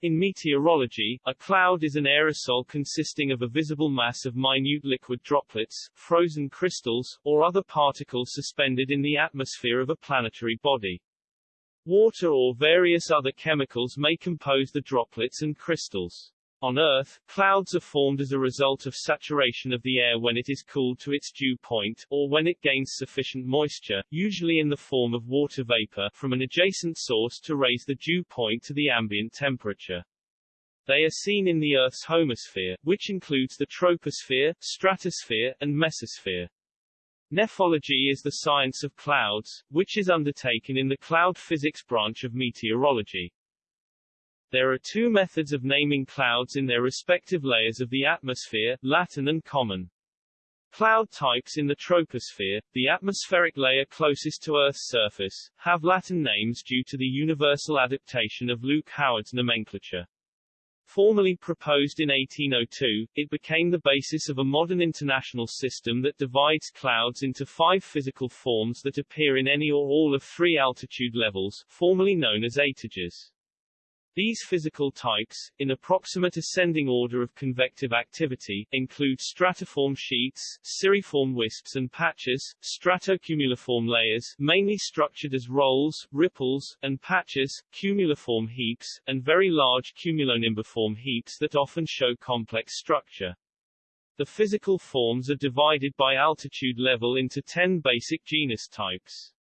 In meteorology, a cloud is an aerosol consisting of a visible mass of minute liquid droplets, frozen crystals, or other particles suspended in the atmosphere of a planetary body. Water or various other chemicals may compose the droplets and crystals. On Earth, clouds are formed as a result of saturation of the air when it is cooled to its dew point, or when it gains sufficient moisture, usually in the form of water vapor, from an adjacent source to raise the dew point to the ambient temperature. They are seen in the Earth's homosphere, which includes the troposphere, stratosphere, and mesosphere. Nephology is the science of clouds, which is undertaken in the cloud physics branch of meteorology. There are two methods of naming clouds in their respective layers of the atmosphere, Latin and common. Cloud types in the troposphere, the atmospheric layer closest to Earth's surface, have Latin names due to the universal adaptation of Luke Howard's nomenclature. Formally proposed in 1802, it became the basis of a modern international system that divides clouds into five physical forms that appear in any or all of three altitude levels, formerly known as étages. These physical types, in approximate ascending order of convective activity, include stratiform sheets, cirriform wisps and patches, stratocumuliform layers mainly structured as rolls, ripples, and patches, cumuliform heaps, and very large cumulonimbus heaps that often show complex structure. The physical forms are divided by altitude level into ten basic genus types.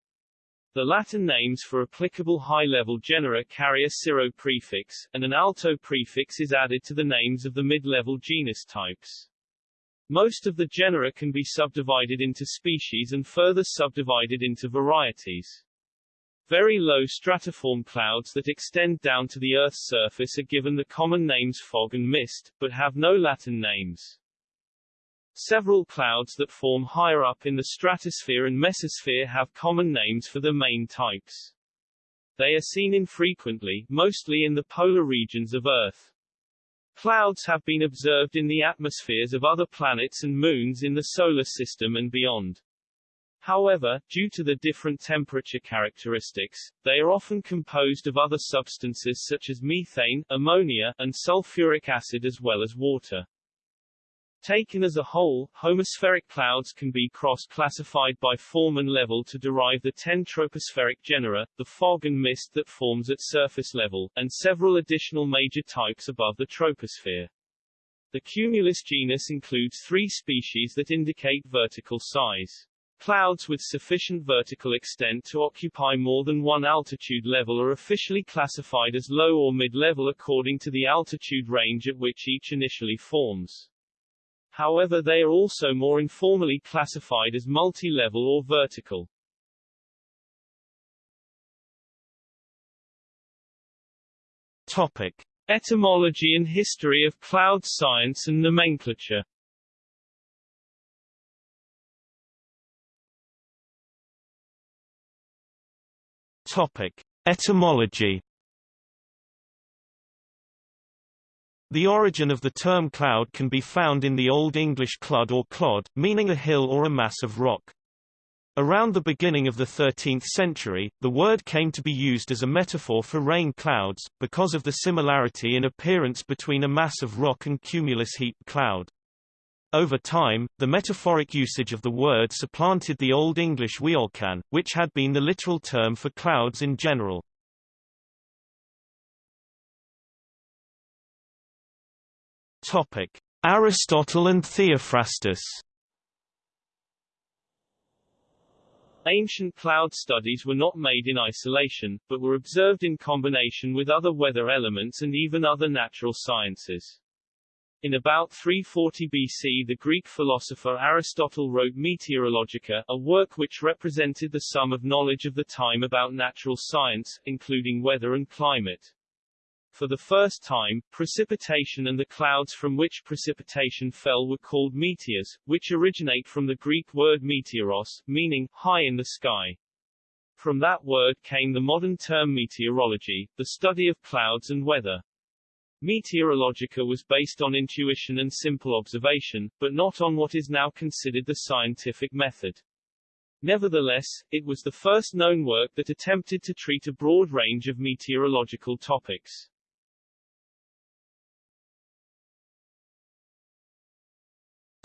The Latin names for applicable high-level genera carry a cirro prefix, and an alto prefix is added to the names of the mid-level genus types. Most of the genera can be subdivided into species and further subdivided into varieties. Very low stratiform clouds that extend down to the Earth's surface are given the common names fog and mist, but have no Latin names. Several clouds that form higher up in the stratosphere and mesosphere have common names for the main types. They are seen infrequently, mostly in the polar regions of Earth. Clouds have been observed in the atmospheres of other planets and moons in the Solar System and beyond. However, due to the different temperature characteristics, they are often composed of other substances such as methane, ammonia, and sulfuric acid as well as water. Taken as a whole, homospheric clouds can be cross-classified by form and level to derive the ten tropospheric genera, the fog and mist that forms at surface level, and several additional major types above the troposphere. The cumulus genus includes three species that indicate vertical size. Clouds with sufficient vertical extent to occupy more than one altitude level are officially classified as low or mid-level according to the altitude range at which each initially forms. However they are also more informally classified as multi-level or vertical. Topic. Etymology and history of cloud science and nomenclature Topic. Etymology The origin of the term cloud can be found in the Old English clud or clod, meaning a hill or a mass of rock. Around the beginning of the 13th century, the word came to be used as a metaphor for rain clouds, because of the similarity in appearance between a mass of rock and cumulus heap cloud. Over time, the metaphoric usage of the word supplanted the Old English weolcan, which had been the literal term for clouds in general. Topic: Aristotle and Theophrastus. Ancient cloud studies were not made in isolation, but were observed in combination with other weather elements and even other natural sciences. In about 340 BC the Greek philosopher Aristotle wrote Meteorologica, a work which represented the sum of knowledge of the time about natural science, including weather and climate. For the first time, precipitation and the clouds from which precipitation fell were called meteors, which originate from the Greek word meteoros, meaning high in the sky. From that word came the modern term meteorology, the study of clouds and weather. Meteorologica was based on intuition and simple observation, but not on what is now considered the scientific method. Nevertheless, it was the first known work that attempted to treat a broad range of meteorological topics.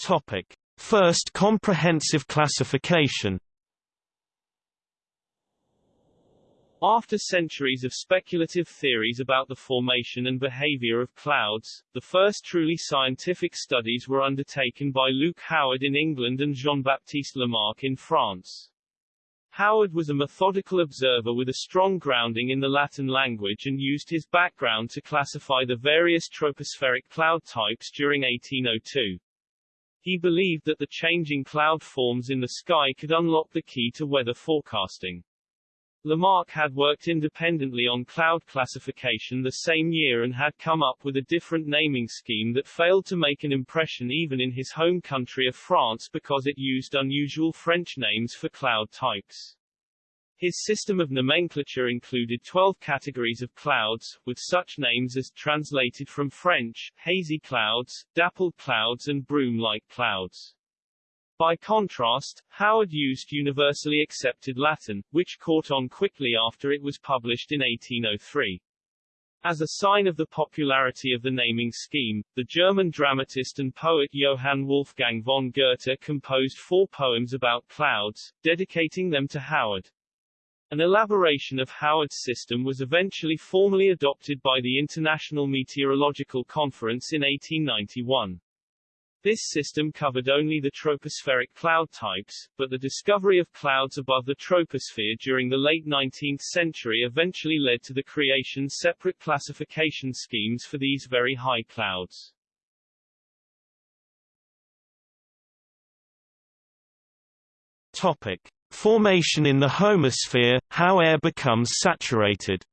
Topic: First comprehensive classification. After centuries of speculative theories about the formation and behavior of clouds, the first truly scientific studies were undertaken by Luke Howard in England and Jean-Baptiste Lamarck in France. Howard was a methodical observer with a strong grounding in the Latin language and used his background to classify the various tropospheric cloud types during 1802. He believed that the changing cloud forms in the sky could unlock the key to weather forecasting. Lamarck had worked independently on cloud classification the same year and had come up with a different naming scheme that failed to make an impression even in his home country of France because it used unusual French names for cloud types. His system of nomenclature included 12 categories of clouds, with such names as, translated from French, hazy clouds, dappled clouds and broom-like clouds. By contrast, Howard used universally accepted Latin, which caught on quickly after it was published in 1803. As a sign of the popularity of the naming scheme, the German dramatist and poet Johann Wolfgang von Goethe composed four poems about clouds, dedicating them to Howard. An elaboration of Howard's system was eventually formally adopted by the International Meteorological Conference in 1891. This system covered only the tropospheric cloud types, but the discovery of clouds above the troposphere during the late 19th century eventually led to the creation separate classification schemes for these very high clouds. Topic. Formation in the homosphere, how air becomes saturated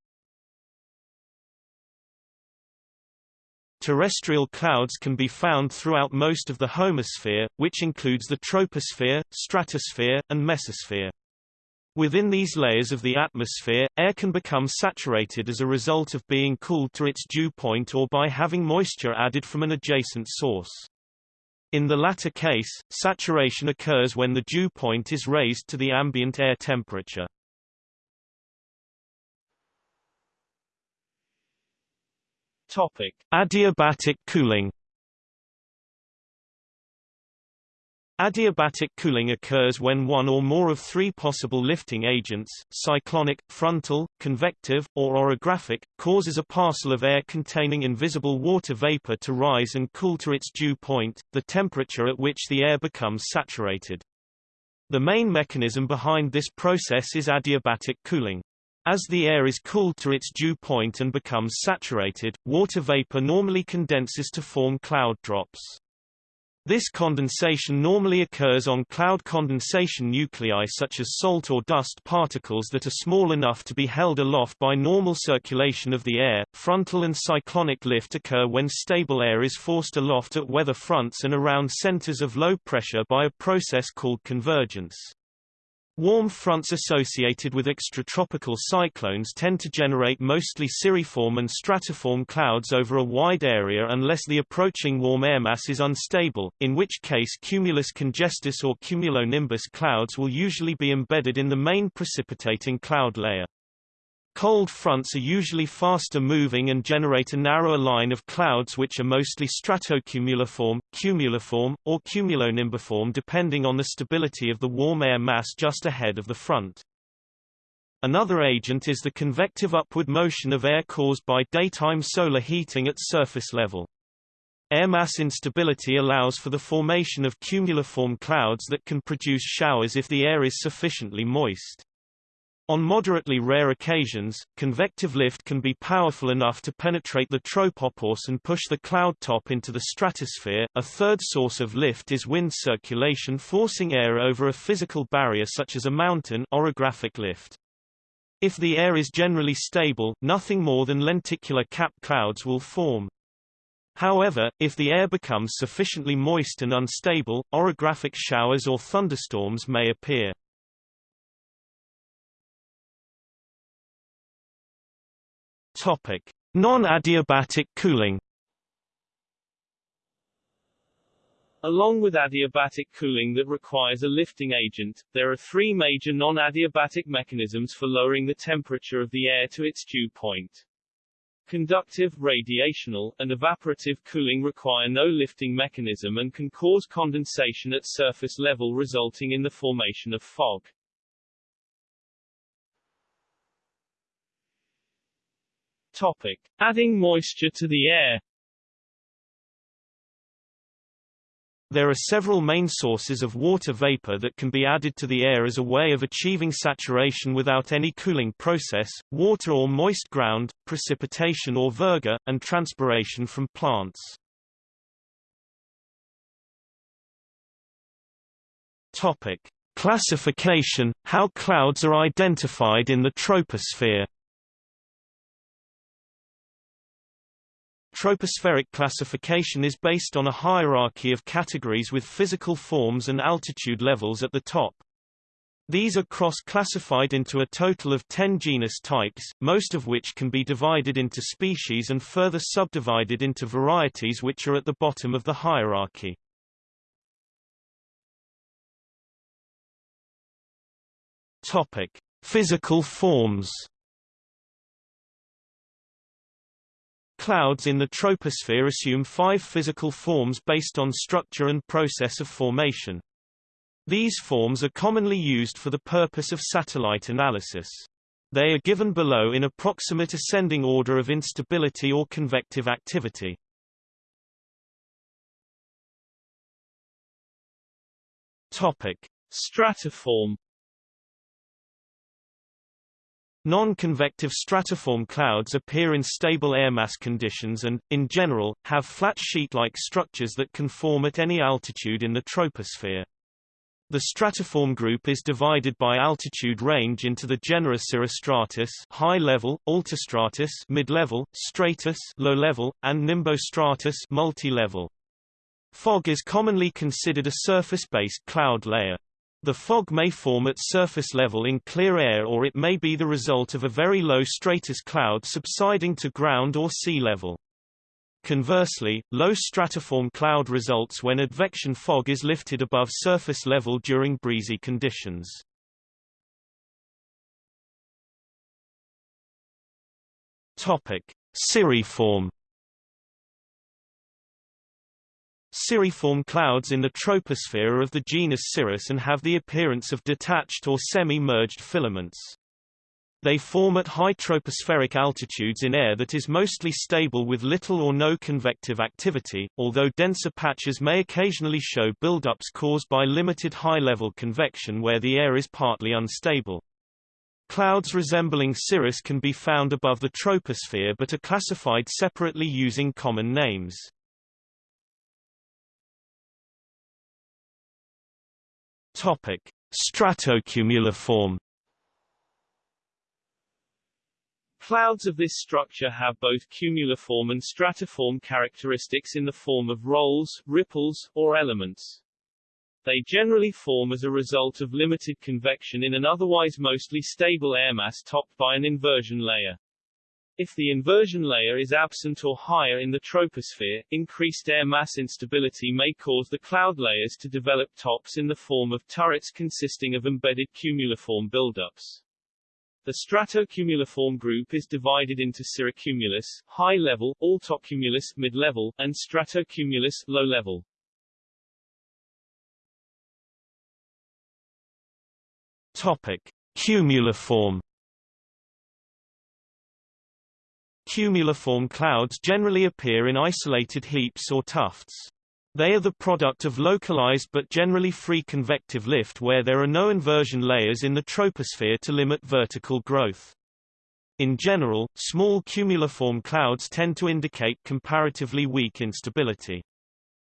Terrestrial clouds can be found throughout most of the homosphere, which includes the troposphere, stratosphere, and mesosphere. Within these layers of the atmosphere, air can become saturated as a result of being cooled to its dew point or by having moisture added from an adjacent source. In the latter case, saturation occurs when the dew point is raised to the ambient air temperature. Topic: Adiabatic cooling. Adiabatic cooling occurs when one or more of three possible lifting agents, cyclonic, frontal, convective, or orographic, causes a parcel of air containing invisible water vapor to rise and cool to its dew point, the temperature at which the air becomes saturated. The main mechanism behind this process is adiabatic cooling. As the air is cooled to its dew point and becomes saturated, water vapor normally condenses to form cloud drops. This condensation normally occurs on cloud condensation nuclei such as salt or dust particles that are small enough to be held aloft by normal circulation of the air. Frontal and cyclonic lift occur when stable air is forced aloft at weather fronts and around centers of low pressure by a process called convergence. Warm fronts associated with extratropical cyclones tend to generate mostly cirriform and stratiform clouds over a wide area unless the approaching warm air mass is unstable, in which case cumulus congestus or cumulonimbus clouds will usually be embedded in the main precipitating cloud layer. Cold fronts are usually faster moving and generate a narrower line of clouds which are mostly stratocumuliform, cumuliform, or cumulonimbiform depending on the stability of the warm air mass just ahead of the front. Another agent is the convective upward motion of air caused by daytime solar heating at surface level. Air mass instability allows for the formation of cumuliform clouds that can produce showers if the air is sufficiently moist. On moderately rare occasions, convective lift can be powerful enough to penetrate the tropopause and push the cloud top into the stratosphere. A third source of lift is wind circulation forcing air over a physical barrier such as a mountain orographic lift. If the air is generally stable, nothing more than lenticular cap clouds will form. However, if the air becomes sufficiently moist and unstable, orographic showers or thunderstorms may appear. Topic: Non-adiabatic cooling. Along with adiabatic cooling that requires a lifting agent, there are three major non-adiabatic mechanisms for lowering the temperature of the air to its dew point. Conductive, radiational, and evaporative cooling require no lifting mechanism and can cause condensation at surface level resulting in the formation of fog. Topic. Adding moisture to the air There are several main sources of water vapor that can be added to the air as a way of achieving saturation without any cooling process, water or moist ground, precipitation or virga, and transpiration from plants. Topic. Classification – How clouds are identified in the troposphere Tropospheric classification is based on a hierarchy of categories with physical forms and altitude levels at the top. These are cross-classified into a total of 10 genus types, most of which can be divided into species and further subdivided into varieties which are at the bottom of the hierarchy. Topic: Physical forms Clouds in the troposphere assume five physical forms based on structure and process of formation. These forms are commonly used for the purpose of satellite analysis. They are given below in approximate ascending order of instability or convective activity. Topic: Stratiform Non-convective stratiform clouds appear in stable air mass conditions and, in general, have flat sheet-like structures that can form at any altitude in the troposphere. The stratiform group is divided by altitude range into the genera cirrostratus high level, altostratus mid-level, stratus low level, and nimbostratus multi-level. Fog is commonly considered a surface-based cloud layer. The fog may form at surface level in clear air or it may be the result of a very low stratus cloud subsiding to ground or sea level. Conversely, low stratiform cloud results when advection fog is lifted above surface level during breezy conditions. Topic: Cirriform Cirriform clouds in the troposphere are of the genus Cirrus and have the appearance of detached or semi-merged filaments. They form at high tropospheric altitudes in air that is mostly stable with little or no convective activity, although denser patches may occasionally show buildups caused by limited high-level convection where the air is partly unstable. Clouds resembling cirrus can be found above the troposphere but are classified separately using common names. Topic: Stratocumuliform Clouds of this structure have both cumuliform and stratiform characteristics in the form of rolls, ripples, or elements. They generally form as a result of limited convection in an otherwise mostly stable air mass topped by an inversion layer. If the inversion layer is absent or higher in the troposphere, increased air mass instability may cause the cloud layers to develop tops in the form of turrets consisting of embedded cumuliform buildups. The stratocumuliform group is divided into cirrocumulus, high level, altocumulus, mid level, and stratocumulus, low level. Topic: Cumuliform Cumuliform clouds generally appear in isolated heaps or tufts. They are the product of localized but generally free convective lift where there are no inversion layers in the troposphere to limit vertical growth. In general, small cumuliform clouds tend to indicate comparatively weak instability.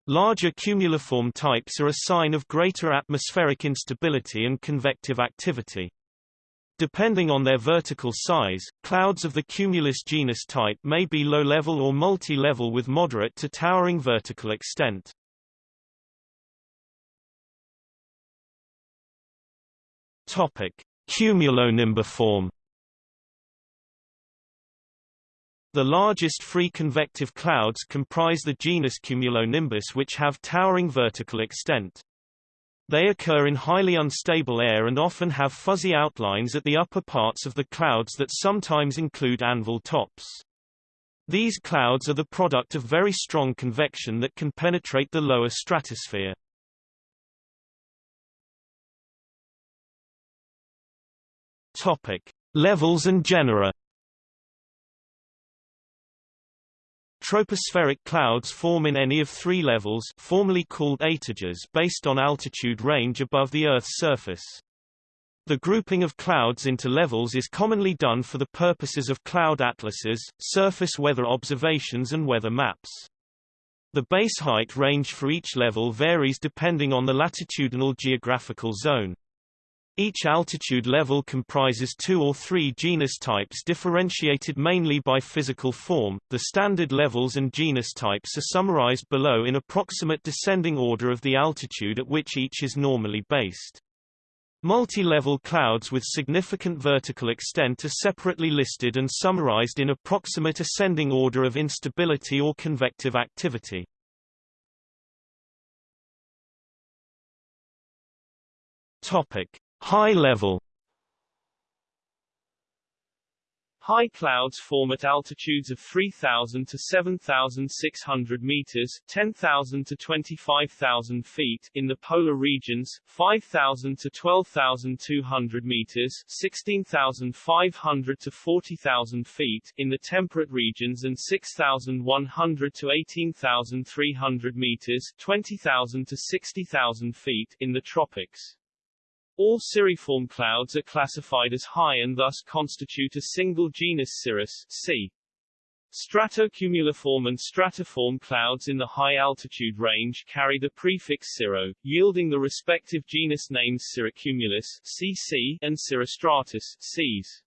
Larger cumuliform types are a sign of greater atmospheric instability and convective activity. Depending on their vertical size, clouds of the cumulus genus type may be low-level or multi-level with moderate to towering vertical extent. Topic: Cumulonimbiform The largest free convective clouds comprise the genus Cumulonimbus which have towering vertical extent. They occur in highly unstable air and often have fuzzy outlines at the upper parts of the clouds that sometimes include anvil tops. These clouds are the product of very strong convection that can penetrate the lower stratosphere. Topic: Levels and genera. Tropospheric clouds form in any of three levels formerly called étages based on altitude range above the Earth's surface. The grouping of clouds into levels is commonly done for the purposes of cloud atlases, surface weather observations and weather maps. The base height range for each level varies depending on the latitudinal geographical zone. Each altitude level comprises two or three genus types differentiated mainly by physical form. The standard levels and genus types are summarized below in approximate descending order of the altitude at which each is normally based. Multi-level clouds with significant vertical extent are separately listed and summarized in approximate ascending order of instability or convective activity. Topic: High level High clouds form at altitudes of 3,000 to 7,600 meters 10,000 to 25,000 feet in the polar regions, 5,000 to 12,200 meters 16,500 to 40,000 feet in the temperate regions and 6,100 to 18,300 meters 20,000 to 60,000 feet in the tropics. All cirriform clouds are classified as high and thus constitute a single genus cirrus C. Stratocumuliform and stratiform clouds in the high altitude range carry the prefix cirro, yielding the respective genus names cirrocumulus CC and cirrostratus Cs.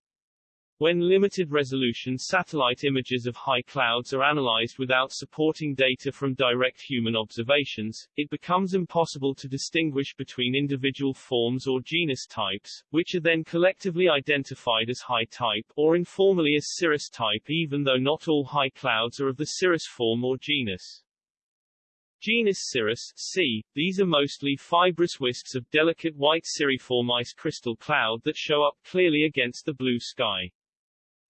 When limited-resolution satellite images of high clouds are analyzed without supporting data from direct human observations, it becomes impossible to distinguish between individual forms or genus types, which are then collectively identified as high type, or informally as cirrus type even though not all high clouds are of the cirrus form or genus. Genus Cirrus C. These are mostly fibrous wisps of delicate white cirriform ice crystal cloud that show up clearly against the blue sky.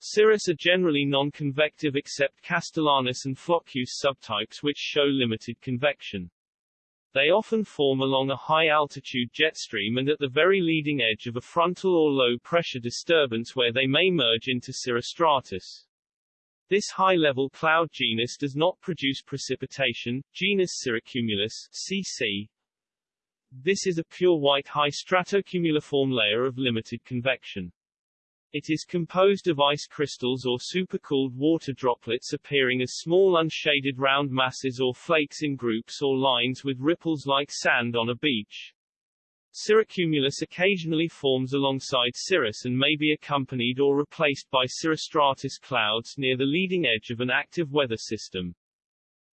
Cirrus are generally non-convective except Castellanus and Floccus subtypes which show limited convection. They often form along a high-altitude jet stream and at the very leading edge of a frontal or low-pressure disturbance where they may merge into cirrostratus. This high-level cloud genus does not produce precipitation, genus Cirrocumulus CC. This is a pure white high stratocumuliform layer of limited convection. It is composed of ice crystals or supercooled water droplets appearing as small unshaded round masses or flakes in groups or lines with ripples like sand on a beach. Cirrocumulus occasionally forms alongside cirrus and may be accompanied or replaced by cirrostratus clouds near the leading edge of an active weather system.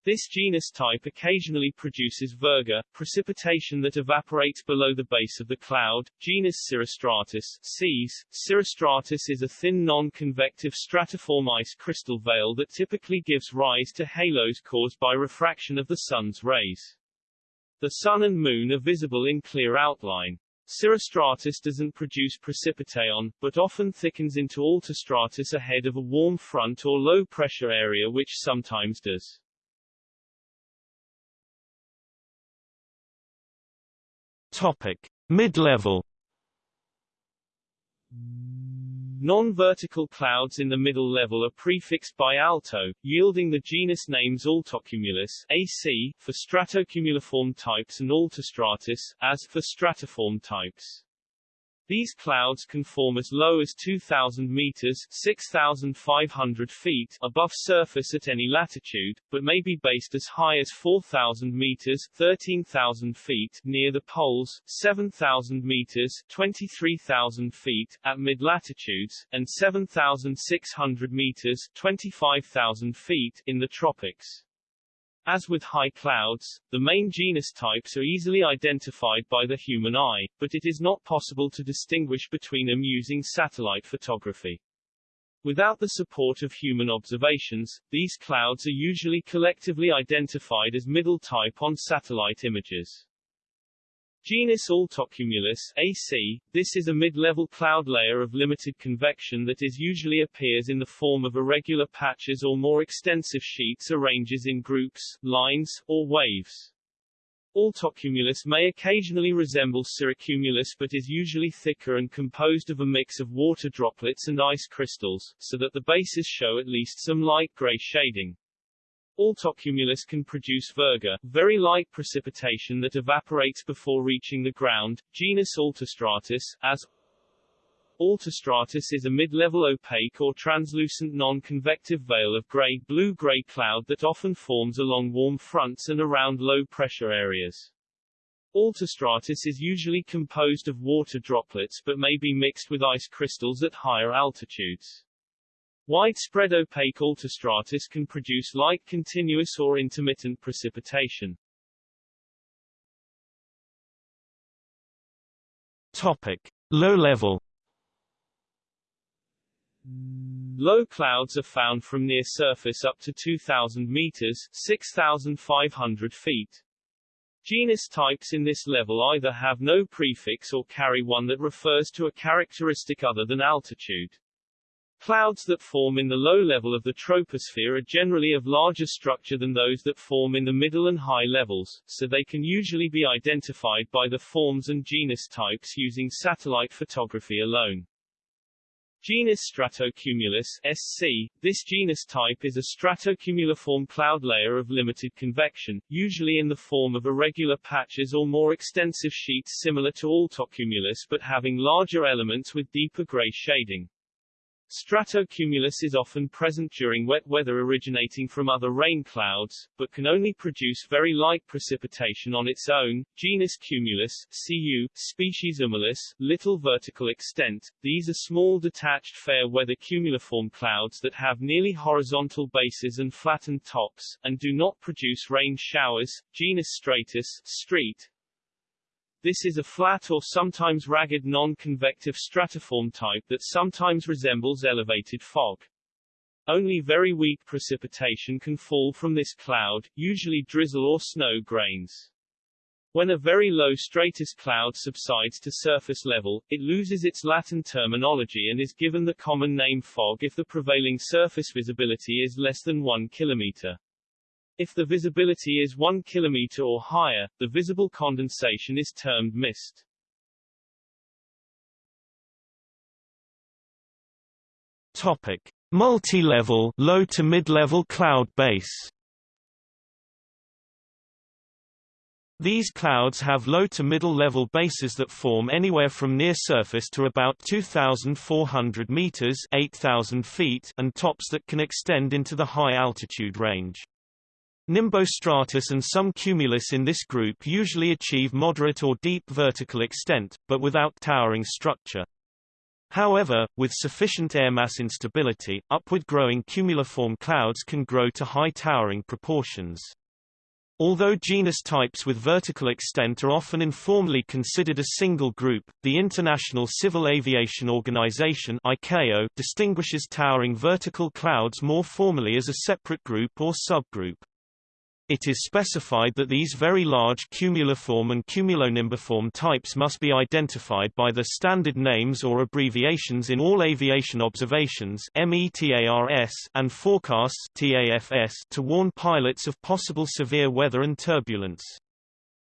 This genus type occasionally produces virga, precipitation that evaporates below the base of the cloud. Genus Cirrostratus Cs. Cirrostratus is a thin non-convective stratiform ice crystal veil that typically gives rise to halos caused by refraction of the sun's rays. The sun and moon are visible in clear outline. Cirrostratus doesn't produce precipitation, but often thickens into altostratus ahead of a warm front or low-pressure area which sometimes does. Topic: Mid-level. Non-vertical clouds in the middle level are prefixed by alto, yielding the genus names Altocumulus AC for stratocumuliform types and Altostratus as for stratiform types. These clouds can form as low as 2,000 meters 6,500 feet above surface at any latitude, but may be based as high as 4,000 meters 13,000 feet near the poles, 7,000 meters 23,000 feet at mid-latitudes, and 7,600 meters 25,000 feet in the tropics. As with high clouds, the main genus types are easily identified by the human eye, but it is not possible to distinguish between them using satellite photography. Without the support of human observations, these clouds are usually collectively identified as middle type on satellite images. Genus Altocumulus AC, this is a mid-level cloud layer of limited convection that is usually appears in the form of irregular patches or more extensive sheets arranges in groups, lines, or waves. Altocumulus may occasionally resemble cirrocumulus but is usually thicker and composed of a mix of water droplets and ice crystals, so that the bases show at least some light gray shading. Altocumulus can produce virga, very light precipitation that evaporates before reaching the ground. Genus Altostratus, as Altostratus is a mid-level opaque or translucent non-convective veil of gray blue-gray cloud that often forms along warm fronts and around low-pressure areas. Altostratus is usually composed of water droplets but may be mixed with ice crystals at higher altitudes. Widespread opaque altostratus can produce light continuous or intermittent precipitation. Topic. Low level Low clouds are found from near surface up to 2,000 meters 6,500 feet. Genus types in this level either have no prefix or carry one that refers to a characteristic other than altitude. Clouds that form in the low level of the troposphere are generally of larger structure than those that form in the middle and high levels, so they can usually be identified by the forms and genus types using satellite photography alone. Genus Stratocumulus SC. This genus type is a stratocumuliform cloud layer of limited convection, usually in the form of irregular patches or more extensive sheets similar to Altocumulus but having larger elements with deeper gray shading. Stratocumulus is often present during wet weather originating from other rain clouds, but can only produce very light precipitation on its own. Genus Cumulus, CU, species Humilis, little vertical extent. These are small detached fair weather cumuliform clouds that have nearly horizontal bases and flattened tops, and do not produce rain showers. Genus Stratus, street, this is a flat or sometimes ragged non-convective stratiform type that sometimes resembles elevated fog. Only very weak precipitation can fall from this cloud, usually drizzle or snow grains. When a very low stratus cloud subsides to surface level, it loses its Latin terminology and is given the common name fog if the prevailing surface visibility is less than 1 kilometer. If the visibility is 1 km or higher, the visible condensation is termed mist. Topic: Multi-level low to mid-level cloud base. These clouds have low to middle level bases that form anywhere from near surface to about 2,400 meters 8,000 feet and tops that can extend into the high altitude range. Nimbostratus and some cumulus in this group usually achieve moderate or deep vertical extent, but without towering structure. However, with sufficient air mass instability, upward-growing cumuliform clouds can grow to high towering proportions. Although genus types with vertical extent are often informally considered a single group, the International Civil Aviation Organization ICAO distinguishes towering vertical clouds more formally as a separate group or subgroup. It is specified that these very large cumuliform and cumulonimbiform types must be identified by the standard names or abbreviations in all aviation observations and forecasts to warn pilots of possible severe weather and turbulence.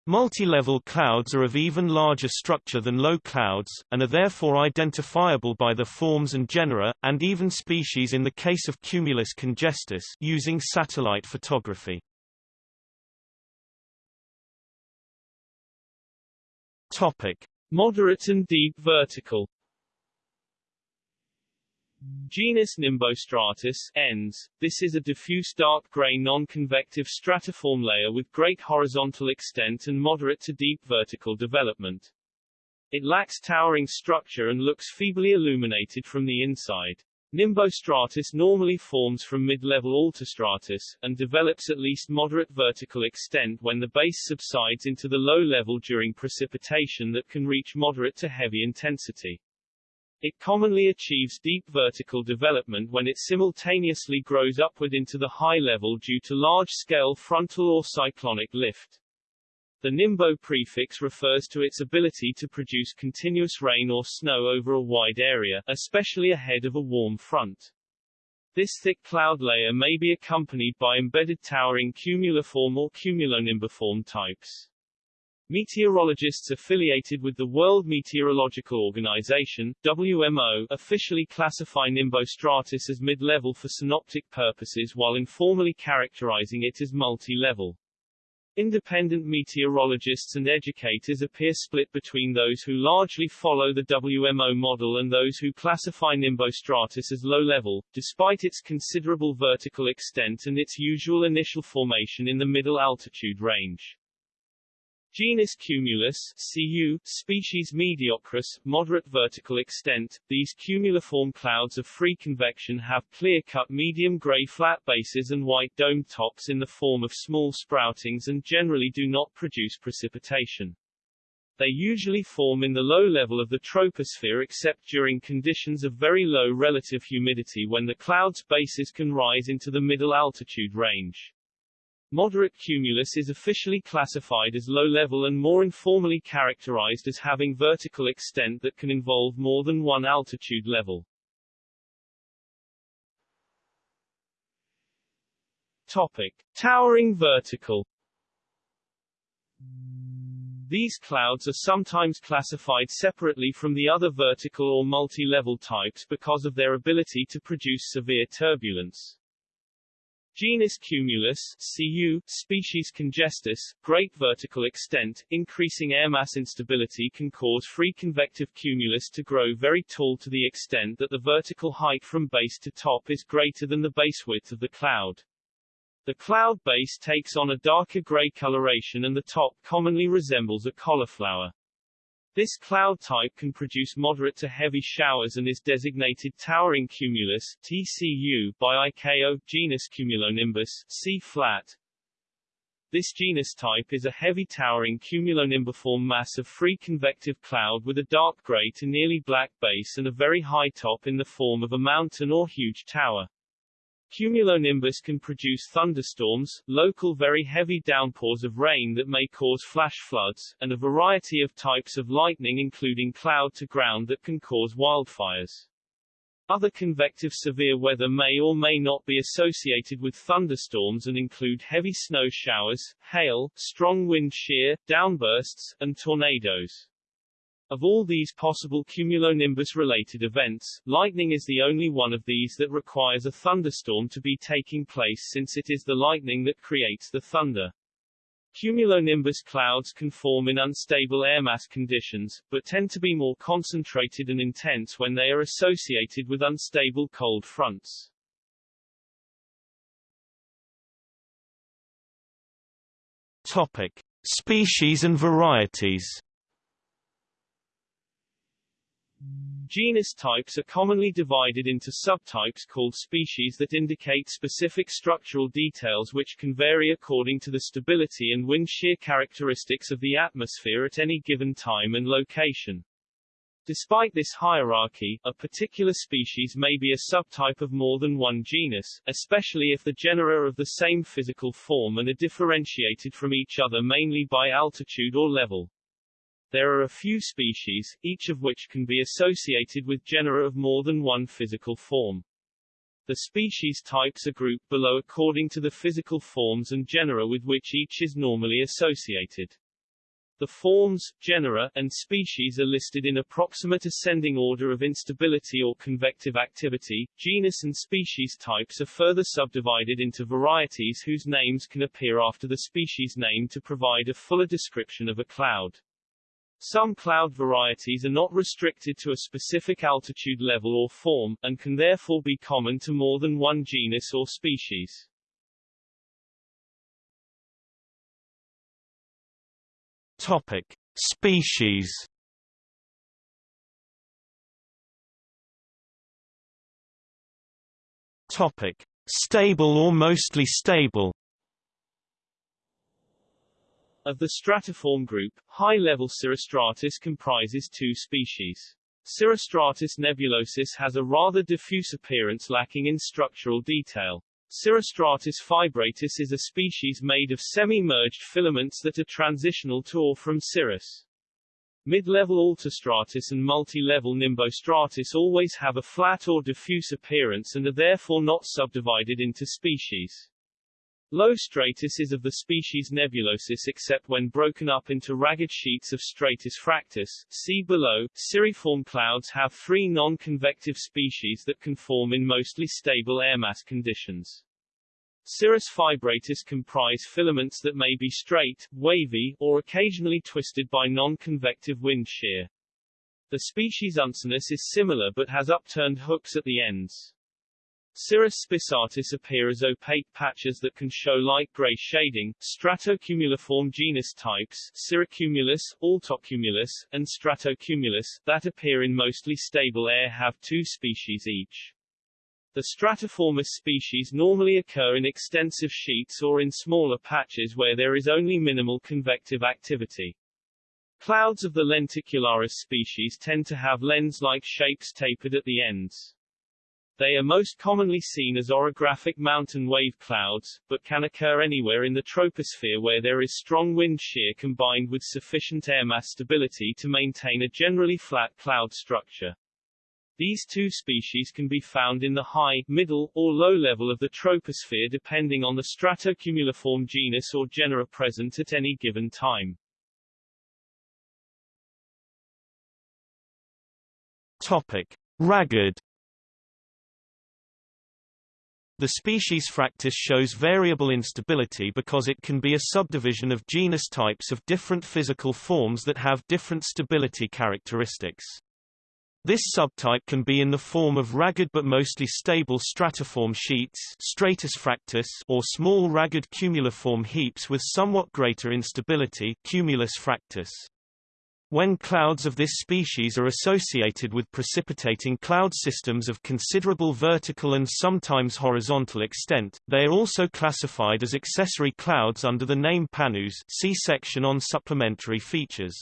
Multi-level clouds are of even larger structure than low clouds, and are therefore identifiable by the forms and genera, and even species in the case of Cumulus congestus using satellite photography. Topic: Moderate and deep vertical. Genus Nimbostratus ends. This is a diffuse dark gray non-convective stratiform layer with great horizontal extent and moderate to deep vertical development. It lacks towering structure and looks feebly illuminated from the inside. Nimbostratus normally forms from mid-level altostratus, and develops at least moderate vertical extent when the base subsides into the low level during precipitation that can reach moderate to heavy intensity. It commonly achieves deep vertical development when it simultaneously grows upward into the high level due to large-scale frontal or cyclonic lift. The nimbo prefix refers to its ability to produce continuous rain or snow over a wide area, especially ahead of a warm front. This thick cloud layer may be accompanied by embedded towering cumuliform or cumulonimbiform types. Meteorologists affiliated with the World Meteorological Organization WMO, officially classify nimbostratus as mid-level for synoptic purposes while informally characterizing it as multi-level. Independent meteorologists and educators appear split between those who largely follow the WMO model and those who classify nimbostratus as low-level, despite its considerable vertical extent and its usual initial formation in the middle altitude range. Genus Cumulus CU, species Mediocris, moderate vertical extent. These cumuliform clouds of free convection have clear-cut medium gray flat bases and white domed tops in the form of small sproutings and generally do not produce precipitation. They usually form in the low level of the troposphere except during conditions of very low relative humidity when the cloud's bases can rise into the middle altitude range. Moderate cumulus is officially classified as low-level and more informally characterized as having vertical extent that can involve more than one altitude level. Topic. Towering vertical These clouds are sometimes classified separately from the other vertical or multi-level types because of their ability to produce severe turbulence. Genus Cumulus CU, species Congestus, great vertical extent, increasing air mass instability can cause free convective cumulus to grow very tall to the extent that the vertical height from base to top is greater than the base width of the cloud. The cloud base takes on a darker gray coloration and the top commonly resembles a cauliflower. This cloud type can produce moderate to heavy showers and is designated towering cumulus TCU by ICAO, genus Cumulonimbus, C flat. This genus type is a heavy towering cumulonimbiform mass of free convective cloud with a dark gray to nearly black base and a very high top in the form of a mountain or huge tower. Cumulonimbus can produce thunderstorms, local very heavy downpours of rain that may cause flash floods, and a variety of types of lightning including cloud-to-ground that can cause wildfires. Other convective severe weather may or may not be associated with thunderstorms and include heavy snow showers, hail, strong wind shear, downbursts, and tornadoes. Of all these possible cumulonimbus-related events, lightning is the only one of these that requires a thunderstorm to be taking place since it is the lightning that creates the thunder. Cumulonimbus clouds can form in unstable air mass conditions, but tend to be more concentrated and intense when they are associated with unstable cold fronts. Topic. Species and varieties Genus types are commonly divided into subtypes called species that indicate specific structural details which can vary according to the stability and wind shear characteristics of the atmosphere at any given time and location. Despite this hierarchy, a particular species may be a subtype of more than one genus, especially if the genera are of the same physical form and are differentiated from each other mainly by altitude or level. There are a few species, each of which can be associated with genera of more than one physical form. The species types are grouped below according to the physical forms and genera with which each is normally associated. The forms, genera, and species are listed in approximate ascending order of instability or convective activity. Genus and species types are further subdivided into varieties whose names can appear after the species name to provide a fuller description of a cloud. Some cloud varieties are not restricted to a specific altitude level or form, and can therefore be common to more than one genus or species. Topic. Species Topic. Stable or mostly stable of the stratiform group, high-level cirrostratus comprises two species. Cirrostratus nebulosus has a rather diffuse appearance lacking in structural detail. Cirrostratus fibratus is a species made of semi-merged filaments that are transitional to or from cirrus. Mid-level altostratus and multi-level nimbostratus always have a flat or diffuse appearance and are therefore not subdivided into species. Low stratus is of the species Nebulosus except when broken up into ragged sheets of stratus fractus. See below. Cirriform clouds have three non-convective species that can form in mostly stable air mass conditions. Cirrus fibratus comprise filaments that may be straight, wavy, or occasionally twisted by non-convective wind shear. The species Uncinus is similar but has upturned hooks at the ends. Cirrus spissatus appear as opaque patches that can show light gray shading. Stratocumuliform genus types Cirrocumulus, Altocumulus, and Stratocumulus, that appear in mostly stable air have two species each. The stratiformis species normally occur in extensive sheets or in smaller patches where there is only minimal convective activity. Clouds of the lenticularis species tend to have lens-like shapes tapered at the ends. They are most commonly seen as orographic mountain wave clouds, but can occur anywhere in the troposphere where there is strong wind shear combined with sufficient air mass stability to maintain a generally flat cloud structure. These two species can be found in the high, middle, or low level of the troposphere depending on the stratocumuliform genus or genera present at any given time. Topic. Ragged the species Fractus shows variable instability because it can be a subdivision of genus types of different physical forms that have different stability characteristics. This subtype can be in the form of ragged but mostly stable stratiform sheets stratus fractus or small ragged cumuliform heaps with somewhat greater instability cumulus fractus. When clouds of this species are associated with precipitating cloud systems of considerable vertical and sometimes horizontal extent, they are also classified as accessory clouds under the name Pannus see section on supplementary features.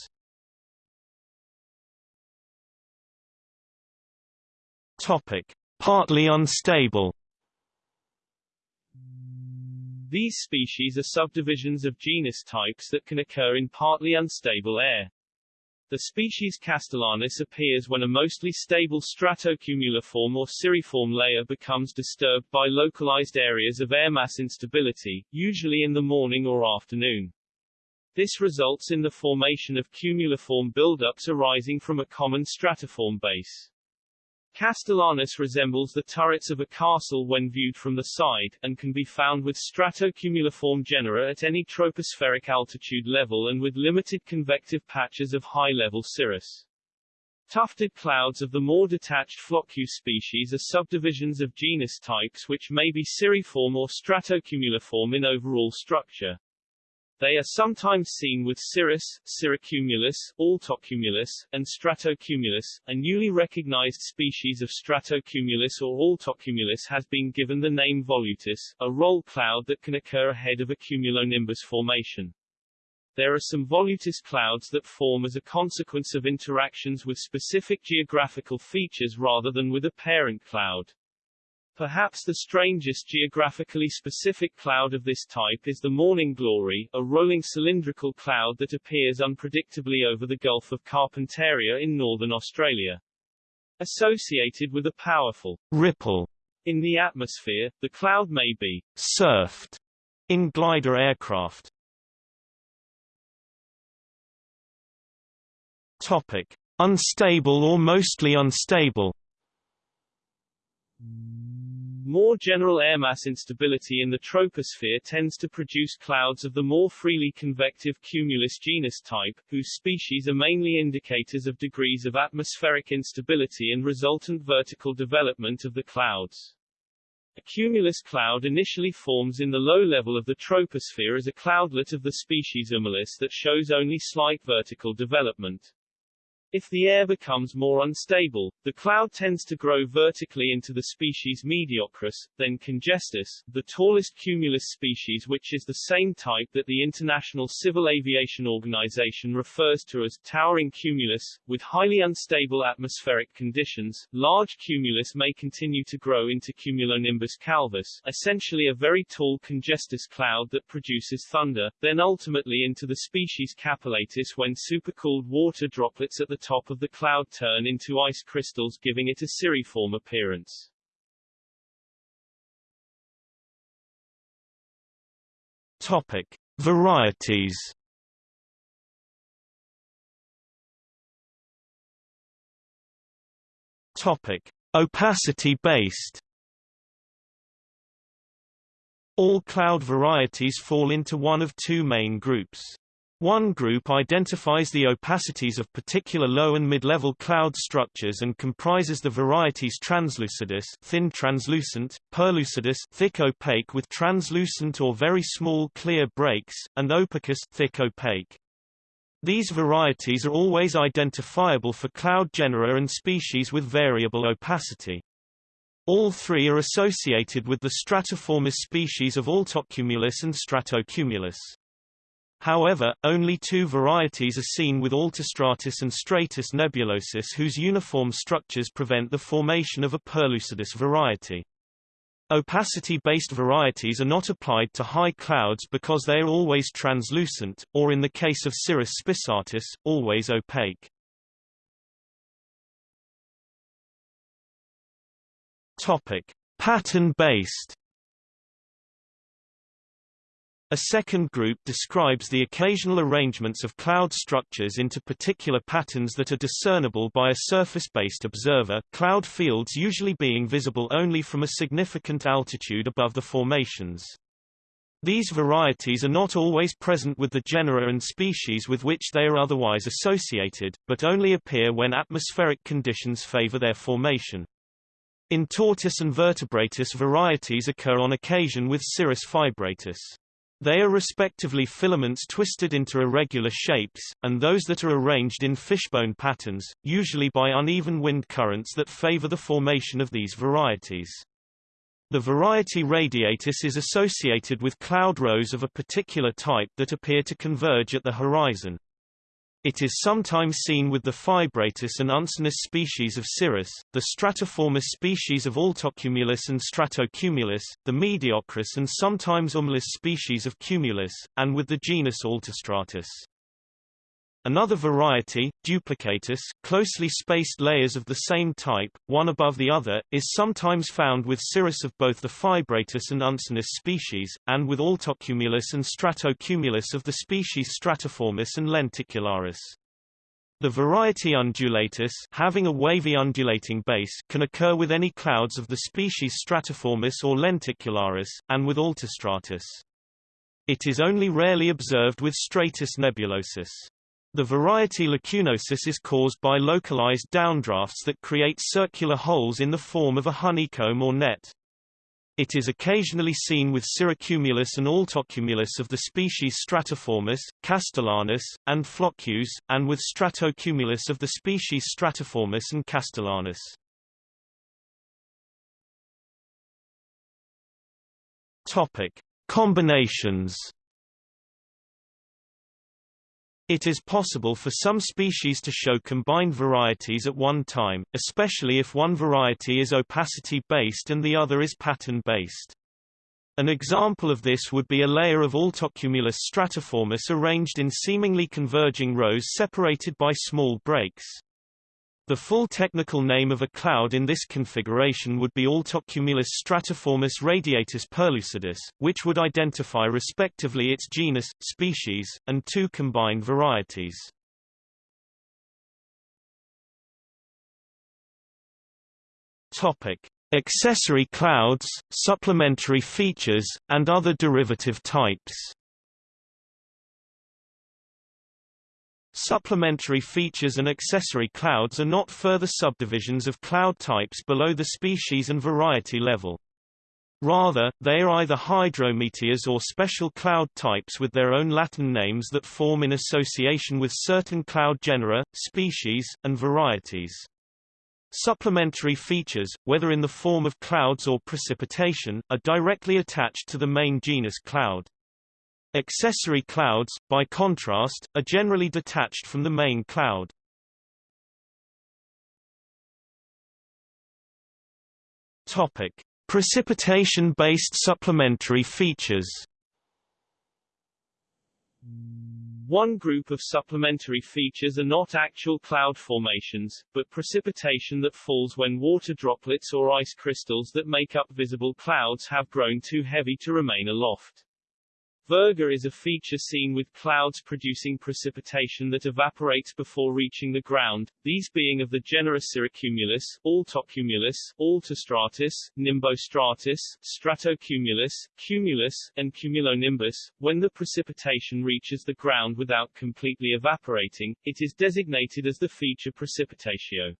Topic: Partly unstable. These species are subdivisions of genus types that can occur in partly unstable air. The species Castellanus appears when a mostly stable stratocumuliform or cirriform layer becomes disturbed by localized areas of air mass instability, usually in the morning or afternoon. This results in the formation of cumuliform buildups arising from a common stratiform base. Castellanus resembles the turrets of a castle when viewed from the side, and can be found with stratocumuliform genera at any tropospheric altitude level and with limited convective patches of high-level cirrus. Tufted clouds of the more detached Floccus species are subdivisions of genus types which may be cirriform or stratocumuliform in overall structure. They are sometimes seen with cirrus, cirrocumulus, altocumulus, and stratocumulus. A newly recognized species of stratocumulus or altocumulus has been given the name volutus, a roll cloud that can occur ahead of a cumulonimbus formation. There are some volutus clouds that form as a consequence of interactions with specific geographical features rather than with a parent cloud. Perhaps the strangest geographically specific cloud of this type is the Morning Glory, a rolling cylindrical cloud that appears unpredictably over the Gulf of Carpentaria in northern Australia. Associated with a powerful ripple in the atmosphere, the cloud may be surfed in glider aircraft. Topic: Unstable or mostly unstable. More general air mass instability in the troposphere tends to produce clouds of the more freely convective cumulus genus type, whose species are mainly indicators of degrees of atmospheric instability and resultant vertical development of the clouds. A cumulus cloud initially forms in the low level of the troposphere as a cloudlet of the species Humilis that shows only slight vertical development. If the air becomes more unstable, the cloud tends to grow vertically into the species Mediocris, then Congestus, the tallest cumulus species which is the same type that the International Civil Aviation Organization refers to as towering cumulus. With highly unstable atmospheric conditions, large cumulus may continue to grow into cumulonimbus calvus, essentially a very tall congestus cloud that produces thunder, then ultimately into the species Capillatus when supercooled water droplets at the top of the cloud turn into ice crystals giving it a cirriform appearance. Topic: Varieties. Topic: Opacity based. All cloud varieties fall into one of two main groups. One group identifies the opacities of particular low and mid-level cloud structures and comprises the varieties translucidus thin translucent, perlucidus thick opaque with translucent or very small clear breaks, and opacus thick opaque. These varieties are always identifiable for cloud genera and species with variable opacity. All three are associated with the stratiformis species of Altocumulus and Stratocumulus. However, only two varieties are seen with altostratus and stratus nebulosus whose uniform structures prevent the formation of a perlucidus variety. Opacity-based varieties are not applied to high clouds because they are always translucent, or in the case of Cirrus spissatus, always opaque. Pattern-based a second group describes the occasional arrangements of cloud structures into particular patterns that are discernible by a surface-based observer cloud fields usually being visible only from a significant altitude above the formations. These varieties are not always present with the genera and species with which they are otherwise associated, but only appear when atmospheric conditions favor their formation. Intortus and vertebratus varieties occur on occasion with Cirrus fibratus. They are respectively filaments twisted into irregular shapes, and those that are arranged in fishbone patterns, usually by uneven wind currents that favor the formation of these varieties. The variety radiatus is associated with cloud rows of a particular type that appear to converge at the horizon. It is sometimes seen with the fibratus and uncinus species of Cirrus, the stratiformis species of Altocumulus and Stratocumulus, the mediocris and sometimes humilis species of Cumulus, and with the genus Altostratus. Another variety, duplicatus, closely spaced layers of the same type, one above the other, is sometimes found with cirrus of both the fibratus and uncinus species, and with altocumulus and stratocumulus of the species stratiformis and lenticularis. The variety undulatus having a wavy undulating base can occur with any clouds of the species stratiformis or lenticularis, and with altostratus. It is only rarely observed with stratus nebulosus. The variety lacunosus is caused by localized downdrafts that create circular holes in the form of a honeycomb or net. It is occasionally seen with Cirrocumulus and Altocumulus of the species Stratiformis, Castellanus, and Floccus, and with Stratocumulus of the species Stratiformis and Castellanus. Topic: Combinations it is possible for some species to show combined varieties at one time, especially if one variety is opacity-based and the other is pattern-based. An example of this would be a layer of Altocumulus stratiformis arranged in seemingly converging rows separated by small breaks. The full technical name of a cloud in this configuration would be Altocumulus stratiformis radiatus perlucidus, which would identify respectively its genus, species, and two combined varieties. Topic: Accessory clouds, supplementary features, and other derivative types. Supplementary features and accessory clouds are not further subdivisions of cloud types below the species and variety level. Rather, they are either hydrometeors or special cloud types with their own Latin names that form in association with certain cloud genera, species, and varieties. Supplementary features, whether in the form of clouds or precipitation, are directly attached to the main genus cloud. Accessory clouds, by contrast, are generally detached from the main cloud. Topic: Precipitation-based supplementary features. One group of supplementary features are not actual cloud formations, but precipitation that falls when water droplets or ice crystals that make up visible clouds have grown too heavy to remain aloft. Virga is a feature seen with clouds producing precipitation that evaporates before reaching the ground, these being of the genera Cirrocumulus, Altocumulus, Altostratus, Nimbostratus, Stratocumulus, Cumulus, and Cumulonimbus. When the precipitation reaches the ground without completely evaporating, it is designated as the feature precipitatio.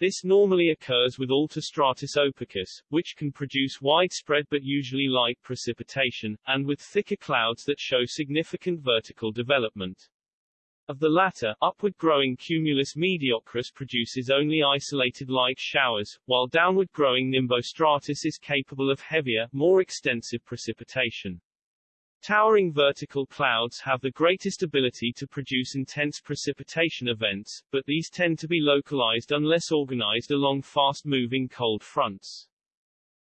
This normally occurs with Altostratus opacus, which can produce widespread but usually light precipitation, and with thicker clouds that show significant vertical development. Of the latter, upward-growing cumulus mediocris produces only isolated light showers, while downward-growing nimbostratus is capable of heavier, more extensive precipitation. Towering vertical clouds have the greatest ability to produce intense precipitation events, but these tend to be localized unless organized along fast-moving cold fronts.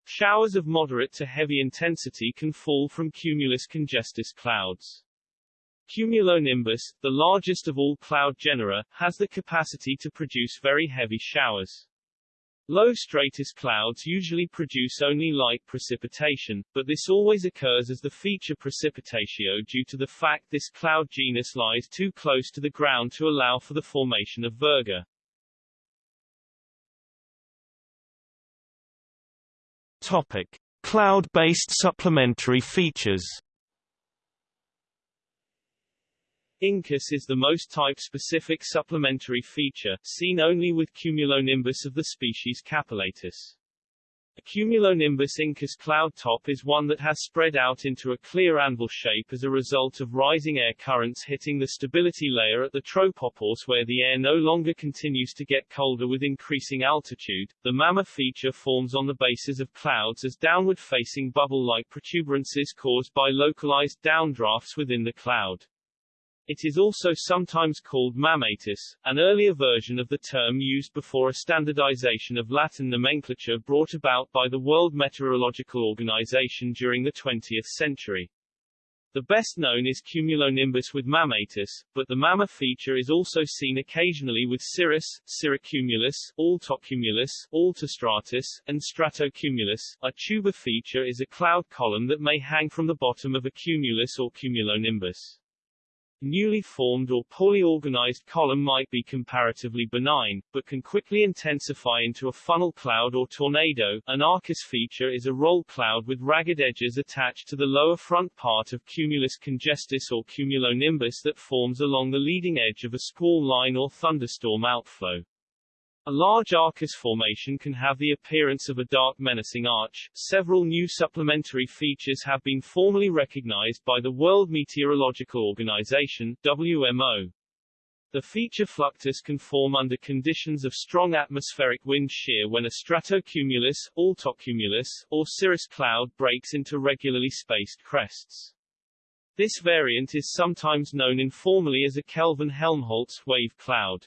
Showers of moderate to heavy intensity can fall from cumulus congestus clouds. Cumulonimbus, the largest of all cloud genera, has the capacity to produce very heavy showers. Low stratus clouds usually produce only light precipitation, but this always occurs as the feature precipitatio due to the fact this cloud genus lies too close to the ground to allow for the formation of virga. Topic: Cloud-based supplementary features. Incus is the most type-specific supplementary feature, seen only with cumulonimbus of the species Capillatus. A cumulonimbus incus cloud top is one that has spread out into a clear anvil shape as a result of rising air currents hitting the stability layer at the tropopause where the air no longer continues to get colder with increasing altitude. The mamma feature forms on the bases of clouds as downward-facing bubble-like protuberances caused by localized downdrafts within the cloud. It is also sometimes called mammatus, an earlier version of the term used before a standardization of Latin nomenclature brought about by the World Meteorological Organization during the 20th century. The best known is cumulonimbus with mammatus, but the mamma feature is also seen occasionally with cirrus, cirrocumulus, altocumulus, altostratus, and stratocumulus. A tuba feature is a cloud column that may hang from the bottom of a cumulus or cumulonimbus. Newly formed or poorly organized column might be comparatively benign, but can quickly intensify into a funnel cloud or tornado. An arcus feature is a roll cloud with ragged edges attached to the lower front part of cumulus congestus or cumulonimbus that forms along the leading edge of a squall line or thunderstorm outflow. A large arcus formation can have the appearance of a dark menacing arch. Several new supplementary features have been formally recognized by the World Meteorological Organization WMO. The feature fluctus can form under conditions of strong atmospheric wind shear when a stratocumulus, altocumulus, or cirrus cloud breaks into regularly spaced crests. This variant is sometimes known informally as a Kelvin-Helmholtz wave cloud.